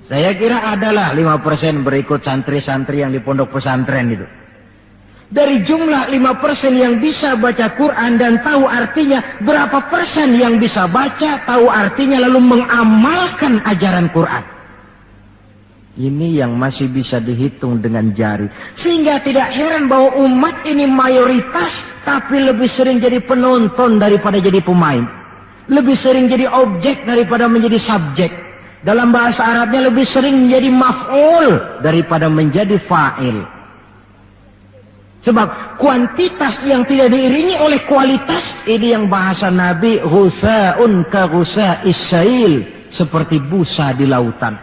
Saya kira adalah 5 persen berikut santri-santri yang di pondok pesantren itu. Dari jumlah 5 persen yang bisa baca Quran dan tahu artinya, berapa persen yang bisa baca, tahu artinya lalu mengamalkan ajaran Quran? Ini yang masih bisa dihitung dengan jari. Sehingga tidak heran bahwa umat ini mayoritas, tapi lebih sering jadi penonton daripada jadi pemain. Lebih sering jadi objek daripada menjadi subjek. Dalam bahasa Arabnya lebih sering menjadi maf'ul daripada menjadi fa'il. Sebab kuantitas yang tidak diiringi oleh kualitas ini yang bahasa Nabi husaun ka husa isail seperti busa di lautan.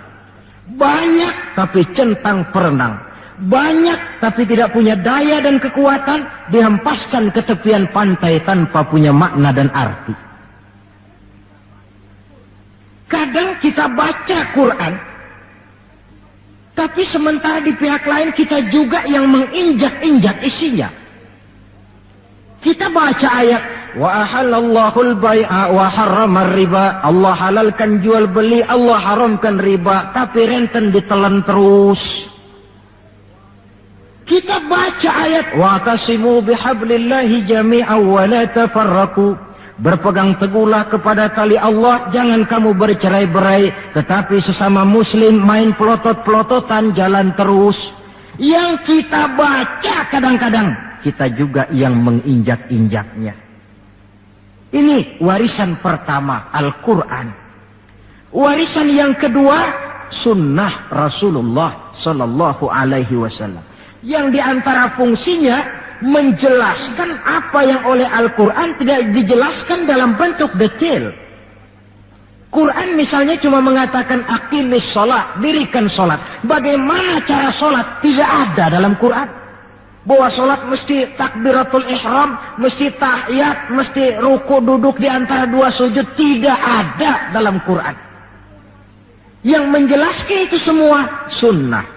Banyak tapi centang perenang. Banyak tapi tidak punya daya dan kekuatan dihempaskan ke tepian pantai tanpa punya makna dan arti. Kadang kita baca Quran tapi sementara di pihak lain kita juga yang menginjak-injak isinya. Kita baca ayat wa ahallallahu al-bai'a wa harrama riba. Allah halalkan jual beli, Allah haramkan riba, tapi renten ditelan terus. Kita baca ayat wa tasimu bihablillahi jami'an wa la tafarraqu. Berpegang teguhlah kepada tali Allah, jangan kamu bercerai-berai, tetapi sesama muslim main pelotot-pelototan jalan terus. Yang kita baca kadang-kadang, kita juga yang menginjak-injaknya. Ini warisan pertama, Al-Quran. Warisan yang kedua, sunnah Rasulullah Sallallahu Alaihi Wasallam. Yang di antara fungsinya menjelaskan apa yang oleh Al-Quran tidak dijelaskan dalam bentuk detail. Quran misalnya cuma mengatakan akimis sholat, dirikan sholat. Bagaimana cara sholat? Tidak ada dalam Quran. Bahwa sholat mesti takbiratul ihram, mesti tahiyat, mesti ruku duduk di antara dua sujud. Tidak ada dalam Quran. Yang menjelaskan itu semua sunnah.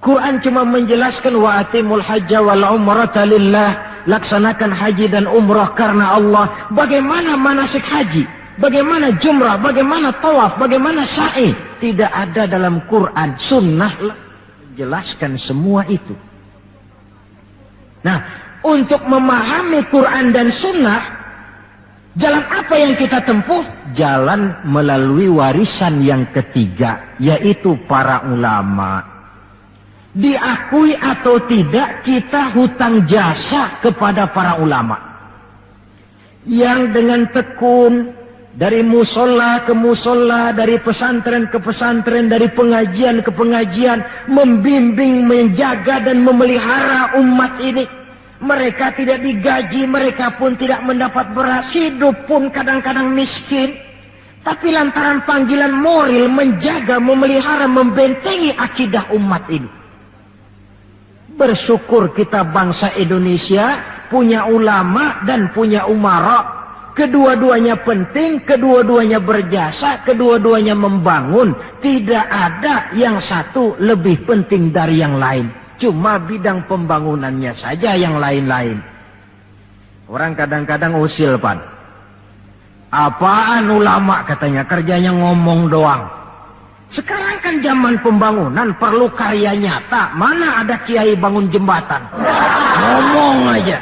Quran cuma menjelaskan wa atimul hajja wal umrata lillah. Laksanakan haji dan umrah karena Allah. Bagaimana manasik haji? Bagaimana jumrah? Bagaimana tawaf? Bagaimana sa'i? Tidak ada dalam Quran. Sunnah menjelaskan semua itu. Nah, untuk memahami Quran dan sunnah, jalan apa yang kita tempuh? Jalan melalui warisan yang ketiga, yaitu para ulama diakui atau tidak kita hutang jasa kepada para ulama yang dengan tekun dari musola ke musola, dari pesantren ke pesantren, dari pengajian ke pengajian, membimbing, menjaga dan memelihara umat ini. Mereka tidak digaji, mereka pun tidak mendapat beras, hidup pun kadang-kadang miskin. Tapi lantaran panggilan moral menjaga, memelihara, membentengi akidah umat ini. Bersyukur kita bangsa Indonesia punya ulama dan punya umara. Kedua-duanya penting, kedua-duanya berjasa, kedua-duanya membangun. Tidak ada yang satu lebih penting dari yang lain. Cuma bidang pembangunannya saja yang lain-lain. Orang kadang-kadang usil pan. Apaan ulama katanya kerjanya ngomong doang. Sekarang kan zaman pembangunan perlu karya nyata. Mana ada kiai bangun jembatan? Ngomong aja.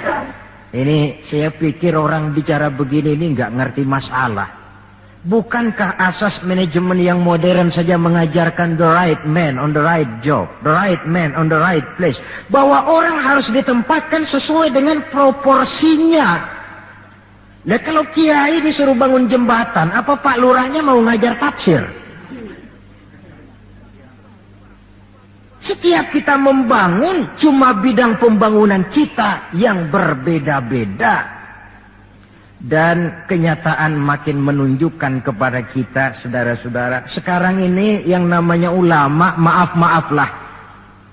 Ini saya pikir orang bicara begini ini nggak ngerti masalah. Bukankah asas manajemen yang modern saja mengajarkan the right man on the right job, the right man on the right place, bahwa orang harus ditempatkan sesuai dengan proporsinya. Nah kalau kiai disuruh bangun jembatan, apa Pak Lurahnya mau ngajar tafsir? Setiap kita membangun cuma bidang pembangunan kita yang berbeda-beda. Dan kenyataan makin menunjukkan kepada kita, saudara-saudara. Sekarang ini yang namanya ulama, maaf-maaflah.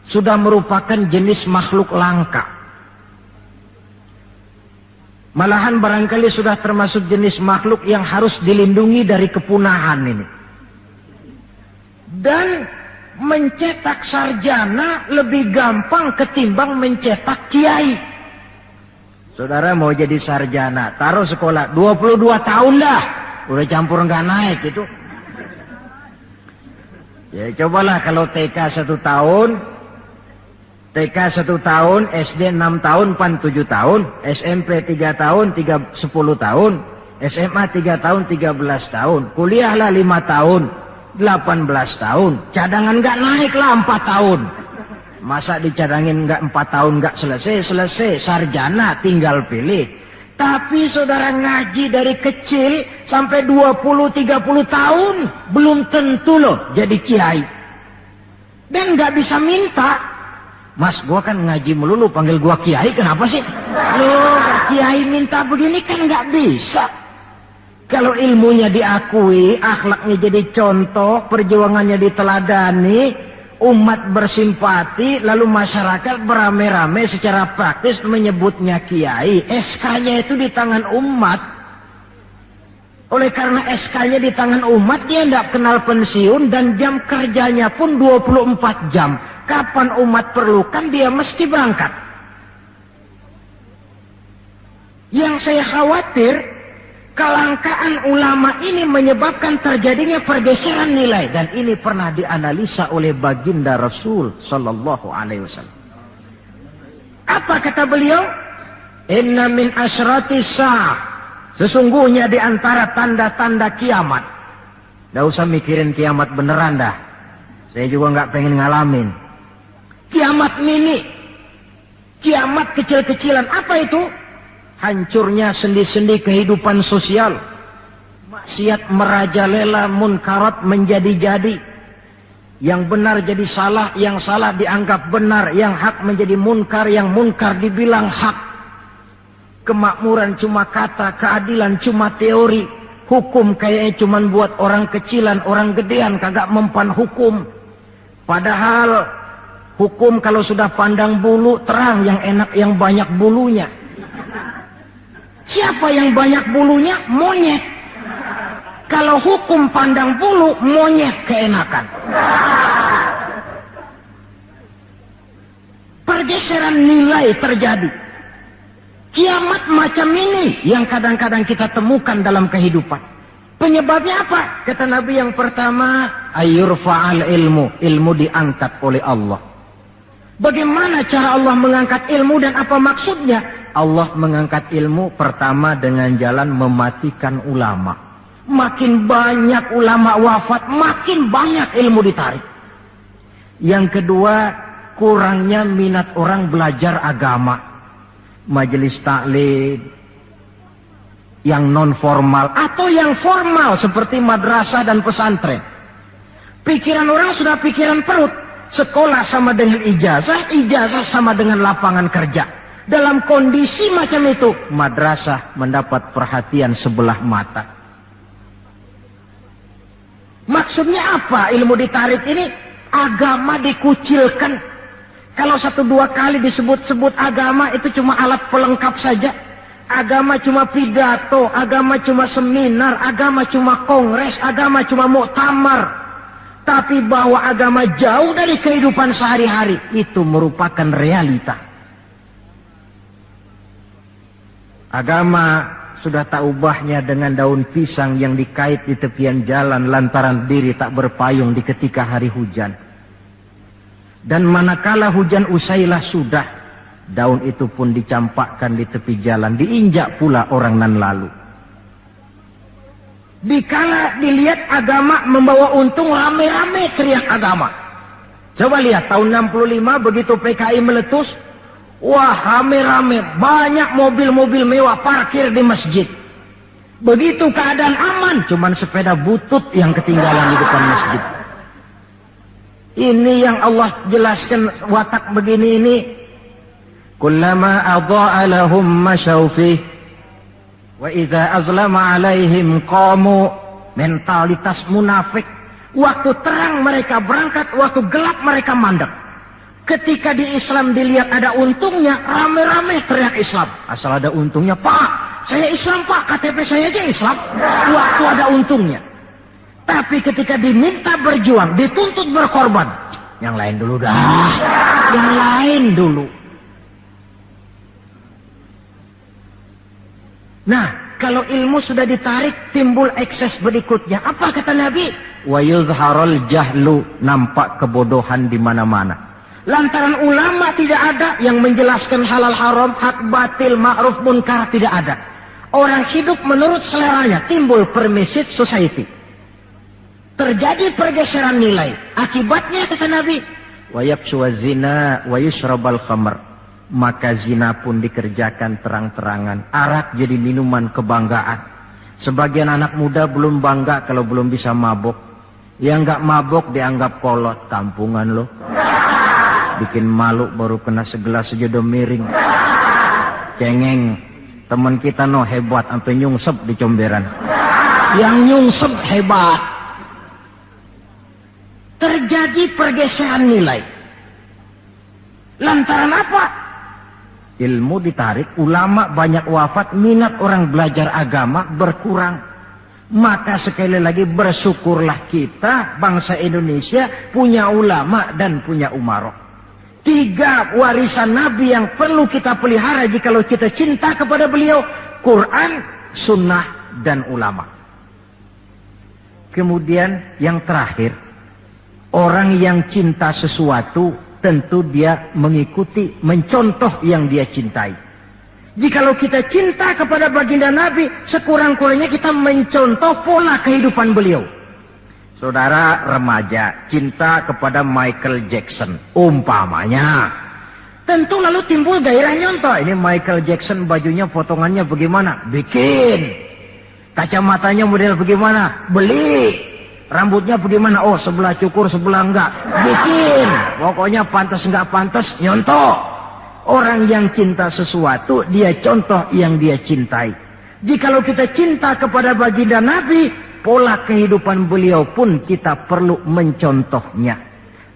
Sudah merupakan jenis makhluk langka. Malahan barangkali sudah termasuk jenis makhluk yang harus dilindungi dari kepunahan ini. Dan mencetak sarjana lebih gampang ketimbang mencetak kiai. Saudara mau jadi sarjana, taruh sekolah 22 tahun dah. Udah campur nggak naik itu. Ya cobalah kalau TK satu tahun, TK satu tahun, SD 6 tahun, PAN 7 tahun, SMP 3 tahun, 3, 10 tahun, SMA 3 tahun, 13 tahun, kuliahlah 5 tahun, 18 tahun, cadangan nggak naik lah 4 tahun. Masa dicadangin nggak empat tahun nggak selesai, selesai. Sarjana tinggal pilih. Tapi saudara ngaji dari kecil sampai 20-30 tahun. Belum tentu loh jadi kiai. Dan nggak bisa minta. Mas gua kan ngaji melulu panggil gua kiai kenapa sih? Loh kiai minta begini kan nggak bisa. Kalau ilmunya diakui, akhlaknya jadi contoh, perjuangannya diteladani, umat bersimpati lalu masyarakat beramai-ramai secara praktis menyebutnya kiai SK-nya itu di tangan umat. Oleh karena SK-nya di tangan umat dia tidak kenal pensiun dan jam kerjanya pun 24 jam. Kapan umat perlukan dia mesti berangkat. Yang saya khawatir Kelangkaan ulama ini menyebabkan terjadinya pergeseran nilai dan ini pernah dianalisa oleh baginda Rasul sallallahu alaihi wasallam. Apa kata beliau? Inna min asyrati sah. Sesungguhnya di antara tanda-tanda kiamat. Tidak usah mikirin kiamat beneran dah. Saya juga nggak pengen ngalamin. Kiamat mini. Kiamat kecil-kecilan. Apa itu? Hancurnya sendi-sendi kehidupan sosial. Maksiat merajalela munkarat menjadi-jadi. Yang benar jadi salah, yang salah dianggap benar, yang hak menjadi munkar, yang munkar dibilang hak. Kemakmuran cuma kata, keadilan cuma teori. Hukum kayaknya cuma buat orang kecilan, orang gedean, kagak mempan hukum. Padahal hukum kalau sudah pandang bulu, terang yang enak yang banyak bulunya. Siapa yang banyak bulunya? Monyet. Kalau hukum pandang bulu, monyet keenakan. Pergeseran nilai terjadi. Kiamat macam ini yang kadang-kadang kita temukan dalam kehidupan. Penyebabnya apa? Kata Nabi yang pertama, ayur faal ilmu. Ilmu diangkat oleh Allah. Bagaimana cara Allah mengangkat ilmu dan apa maksudnya? Allah mengangkat ilmu pertama dengan jalan mematikan ulama. Makin banyak ulama wafat, makin banyak ilmu ditarik. Yang kedua, kurangnya minat orang belajar agama. Majelis taklim yang non formal atau yang formal seperti madrasah dan pesantren. Pikiran orang sudah pikiran perut. Sekolah sama dengan ijazah, ijazah sama dengan lapangan kerja. Dalam kondisi macam itu, madrasah mendapat perhatian sebelah mata. Maksudnya apa ilmu ditarik ini? Agama dikucilkan. Kalau satu dua kali disebut-sebut agama itu cuma alat pelengkap saja. Agama cuma pidato, agama cuma seminar, agama cuma kongres, agama cuma muktamar. Tapi bahwa agama jauh dari kehidupan sehari-hari itu merupakan realita. Agama sudah tak ubahnya dengan daun pisang yang dikait di tepian jalan lantaran diri tak berpayung di ketika hari hujan. Dan manakala hujan usailah sudah, daun itu pun dicampakkan di tepi jalan, diinjak pula orang nan lalu. Dikala dilihat agama membawa untung rame-rame teriak agama. Coba lihat tahun 65 begitu PKI meletus, Wah rame-rame banyak mobil-mobil mewah parkir di masjid. Begitu keadaan aman, cuman sepeda butut yang ketinggalan di depan masjid. Ini yang Allah jelaskan watak begini ini. Kullama adha'a lahum Wa idza azlama alaihim qamu mentalitas munafik. Waktu terang mereka berangkat, waktu gelap mereka mandek. Ketika di Islam dilihat ada untungnya, rame-rame teriak Islam. Asal ada untungnya, Pak, saya Islam Pak, KTP saya aja Islam. Waktu ada untungnya. Tapi ketika diminta berjuang, dituntut berkorban. Yang lain dulu dah. Yang lain dulu. Nah, kalau ilmu sudah ditarik, timbul ekses berikutnya. Apa kata Nabi? Wa yuzharul jahlu, nampak kebodohan di mana-mana. Lantaran ulama tidak ada yang menjelaskan halal haram, hak batil, ma'ruf munkar tidak ada. Orang hidup menurut seleranya, timbul permissive society. Terjadi pergeseran nilai. Akibatnya kata Nabi, wa zina wa yusrabal maka zina pun dikerjakan terang-terangan. Arak jadi minuman kebanggaan. Sebagian anak muda belum bangga kalau belum bisa mabok. Yang nggak mabok dianggap kolot, kampungan lo. Bikin malu baru kena segelas sejodoh miring. Cengeng, teman kita no hebat sampai nyungsep di comberan. Yang nyungsep hebat. Terjadi pergeseran nilai. Lantaran apa? Ilmu ditarik, ulama banyak wafat, minat orang belajar agama berkurang. Maka sekali lagi bersyukurlah kita bangsa Indonesia punya ulama dan punya umaroh. Tiga warisan Nabi yang perlu kita pelihara jika kita cinta kepada beliau. Quran, sunnah, dan ulama. Kemudian yang terakhir, orang yang cinta sesuatu tentu dia mengikuti, mencontoh yang dia cintai. Jikalau kita cinta kepada baginda Nabi, sekurang-kurangnya kita mencontoh pola kehidupan beliau. Saudara remaja cinta kepada Michael Jackson, umpamanya. Tentu lalu timbul gairah nyontoh. Ini Michael Jackson bajunya potongannya bagaimana? Bikin. Kacamatanya model bagaimana? Beli. Rambutnya bagaimana? Oh sebelah cukur sebelah enggak. Bikin. Pokoknya pantas enggak pantas nyontoh. Orang yang cinta sesuatu dia contoh yang dia cintai. Jikalau kita cinta kepada baginda Nabi, pola kehidupan beliau pun kita perlu mencontohnya.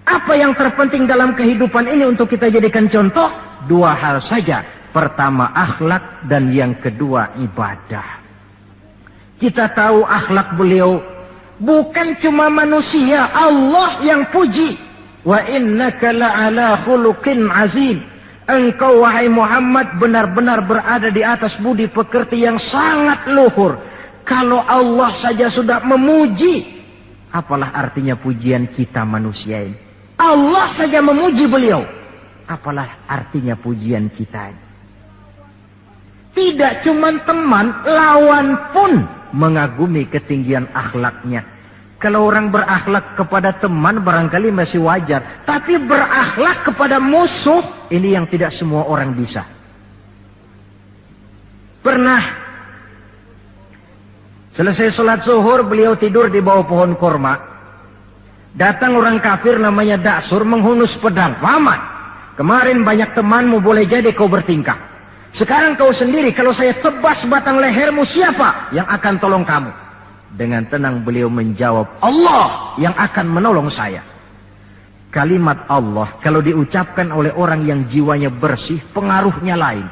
Apa yang terpenting dalam kehidupan ini untuk kita jadikan contoh? Dua hal saja. Pertama akhlak dan yang kedua ibadah. Kita tahu akhlak beliau Bukan cuma manusia, Allah yang puji. Wa innaka la'ala khuluqin azim. Engkau wahai Muhammad benar-benar berada di atas budi pekerti yang sangat luhur. Kalau Allah saja sudah memuji, apalah artinya pujian kita manusia ini? Allah saja memuji beliau. Apalah artinya pujian kita ini? Tidak cuma teman, lawan pun mengagumi ketinggian akhlaknya. Kalau orang berakhlak kepada teman barangkali masih wajar. Tapi berakhlak kepada musuh, ini yang tidak semua orang bisa. Pernah selesai sholat zuhur beliau tidur di bawah pohon korma. Datang orang kafir namanya Daksur menghunus pedang. Paman, kemarin banyak temanmu boleh jadi kau bertingkah. Sekarang kau sendiri, kalau saya tebas batang lehermu, siapa yang akan tolong kamu? Dengan tenang beliau menjawab, Allah yang akan menolong saya. Kalimat Allah, kalau diucapkan oleh orang yang jiwanya bersih, pengaruhnya lain.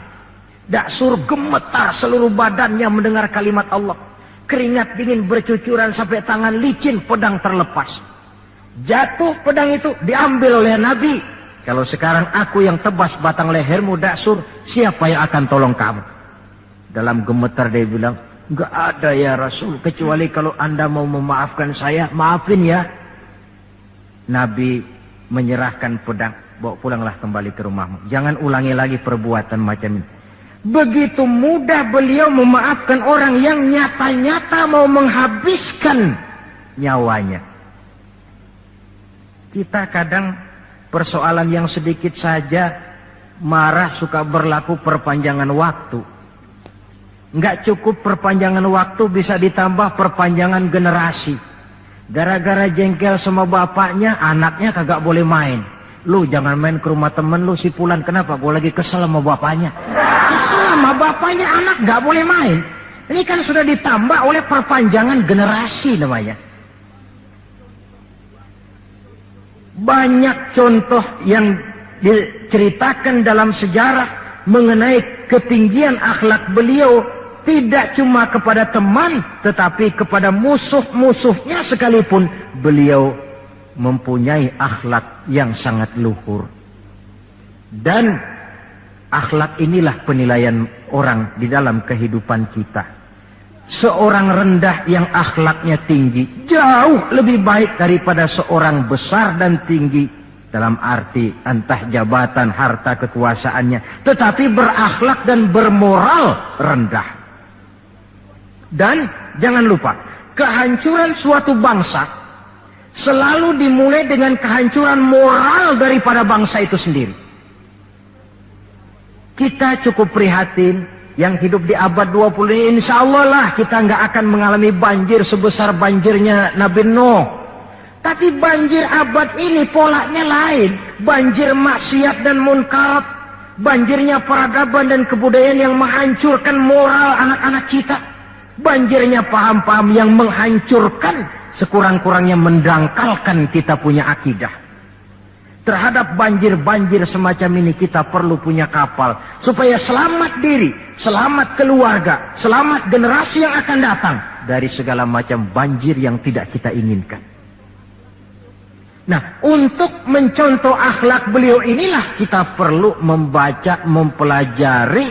Daksur gemetar seluruh badannya mendengar kalimat Allah. Keringat dingin bercucuran sampai tangan licin, pedang terlepas. Jatuh pedang itu diambil oleh Nabi kalau sekarang aku yang tebas batang lehermu daksur, siapa yang akan tolong kamu? Dalam gemetar dia bilang, enggak ada ya Rasul, kecuali kalau anda mau memaafkan saya, maafin ya. Nabi menyerahkan pedang, bawa pulanglah kembali ke rumahmu. Jangan ulangi lagi perbuatan macam ini. Begitu mudah beliau memaafkan orang yang nyata-nyata mau menghabiskan nyawanya. Kita kadang persoalan yang sedikit saja marah suka berlaku perpanjangan waktu. Nggak cukup perpanjangan waktu bisa ditambah perpanjangan generasi. Gara-gara jengkel sama bapaknya, anaknya kagak boleh main. Lu jangan main ke rumah temen lu si Pulan. Kenapa? Gue lagi kesel sama bapaknya. Kesel sama bapaknya anak nggak boleh main. Ini kan sudah ditambah oleh perpanjangan generasi namanya. Banyak contoh yang diceritakan dalam sejarah mengenai ketinggian akhlak beliau tidak cuma kepada teman tetapi kepada musuh-musuhnya sekalipun beliau mempunyai akhlak yang sangat luhur. Dan akhlak inilah penilaian orang di dalam kehidupan kita seorang rendah yang akhlaknya tinggi jauh lebih baik daripada seorang besar dan tinggi. Dalam arti entah jabatan, harta, kekuasaannya. Tetapi berakhlak dan bermoral rendah. Dan jangan lupa kehancuran suatu bangsa selalu dimulai dengan kehancuran moral daripada bangsa itu sendiri. Kita cukup prihatin yang hidup di abad 20 ini insya Allah lah kita nggak akan mengalami banjir sebesar banjirnya Nabi Nuh. Tapi banjir abad ini polanya lain. Banjir maksiat dan munkarat. Banjirnya peradaban dan kebudayaan yang menghancurkan moral anak-anak kita. Banjirnya paham-paham yang menghancurkan sekurang-kurangnya mendangkalkan kita punya akidah. Terhadap banjir-banjir semacam ini kita perlu punya kapal supaya selamat diri selamat keluarga, selamat generasi yang akan datang dari segala macam banjir yang tidak kita inginkan. Nah, untuk mencontoh akhlak beliau inilah kita perlu membaca, mempelajari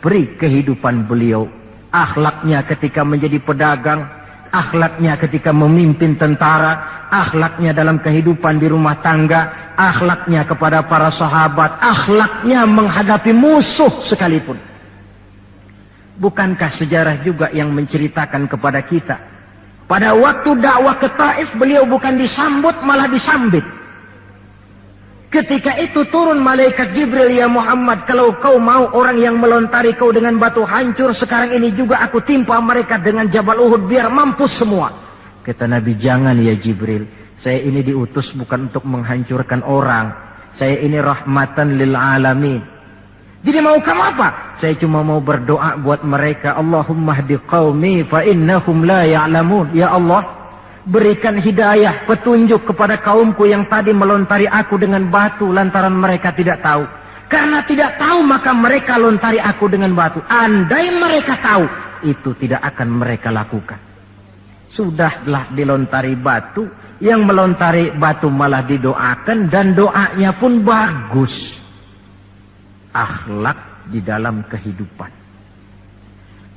beri kehidupan beliau. Akhlaknya ketika menjadi pedagang, akhlaknya ketika memimpin tentara, akhlaknya dalam kehidupan di rumah tangga, akhlaknya kepada para sahabat, akhlaknya menghadapi musuh sekalipun. Bukankah sejarah juga yang menceritakan kepada kita? Pada waktu dakwah ke Taif beliau bukan disambut malah disambit. Ketika itu turun malaikat Jibril ya Muhammad kalau kau mau orang yang melontari kau dengan batu hancur sekarang ini juga aku timpa mereka dengan Jabal Uhud biar mampus semua. Kata Nabi jangan ya Jibril saya ini diutus bukan untuk menghancurkan orang. Saya ini rahmatan lil alamin. Jadi mau kamu apa? Saya cuma mau berdoa buat mereka. Allahumma hdi qawmi fa innahum la ya'lamun. Ya Allah, berikan hidayah, petunjuk kepada kaumku yang tadi melontari aku dengan batu lantaran mereka tidak tahu. Karena tidak tahu maka mereka lontari aku dengan batu. Andai mereka tahu, itu tidak akan mereka lakukan. Sudahlah dilontari batu, yang melontari batu malah didoakan dan doanya pun bagus akhlak di dalam kehidupan.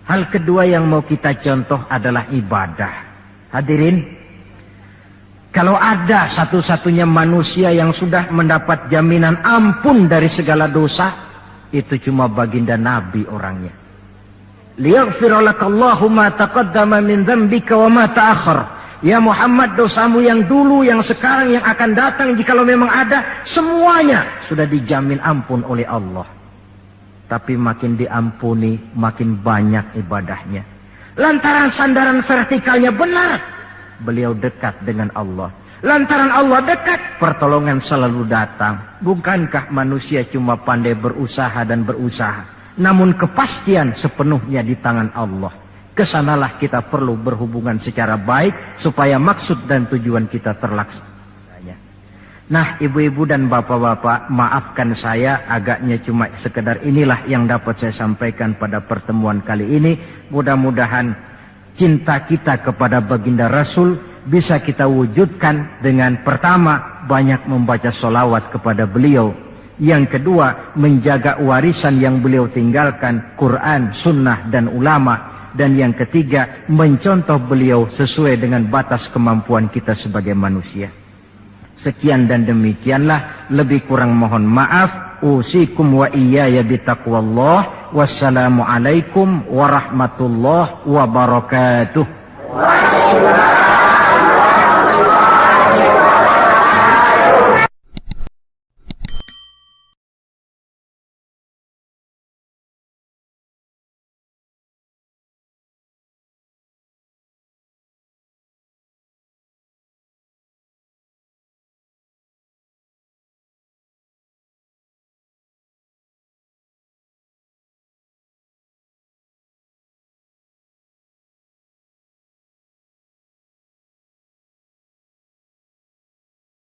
Hal kedua yang mau kita contoh adalah ibadah. Hadirin, kalau ada satu-satunya manusia yang sudah mendapat jaminan ampun dari segala dosa, itu cuma baginda Nabi orangnya. Liyaghfiralakallahu ma taqaddama min dzambika wa ma ta'akhkhar. Ya Muhammad dosamu yang dulu, yang sekarang, yang akan datang jikalau memang ada, semuanya sudah dijamin ampun oleh Allah. Tapi makin diampuni, makin banyak ibadahnya. Lantaran sandaran vertikalnya benar, beliau dekat dengan Allah. Lantaran Allah dekat, pertolongan selalu datang. Bukankah manusia cuma pandai berusaha dan berusaha? Namun kepastian sepenuhnya di tangan Allah. Ke sanalah kita perlu berhubungan secara baik supaya maksud dan tujuan kita terlaksana. Nah ibu-ibu dan bapak-bapak maafkan saya agaknya cuma sekedar inilah yang dapat saya sampaikan pada pertemuan kali ini. Mudah-mudahan cinta kita kepada baginda Rasul bisa kita wujudkan dengan pertama banyak membaca solawat kepada beliau. Yang kedua menjaga warisan yang beliau tinggalkan Quran, Sunnah dan ulama dan yang ketiga mencontoh beliau sesuai dengan batas kemampuan kita sebagai manusia. Sekian dan demikianlah lebih kurang mohon maaf usikum wa iyaya bitaqwallah wassalamualaikum warahmatullahi wabarakatuh. Waalaikumsalam.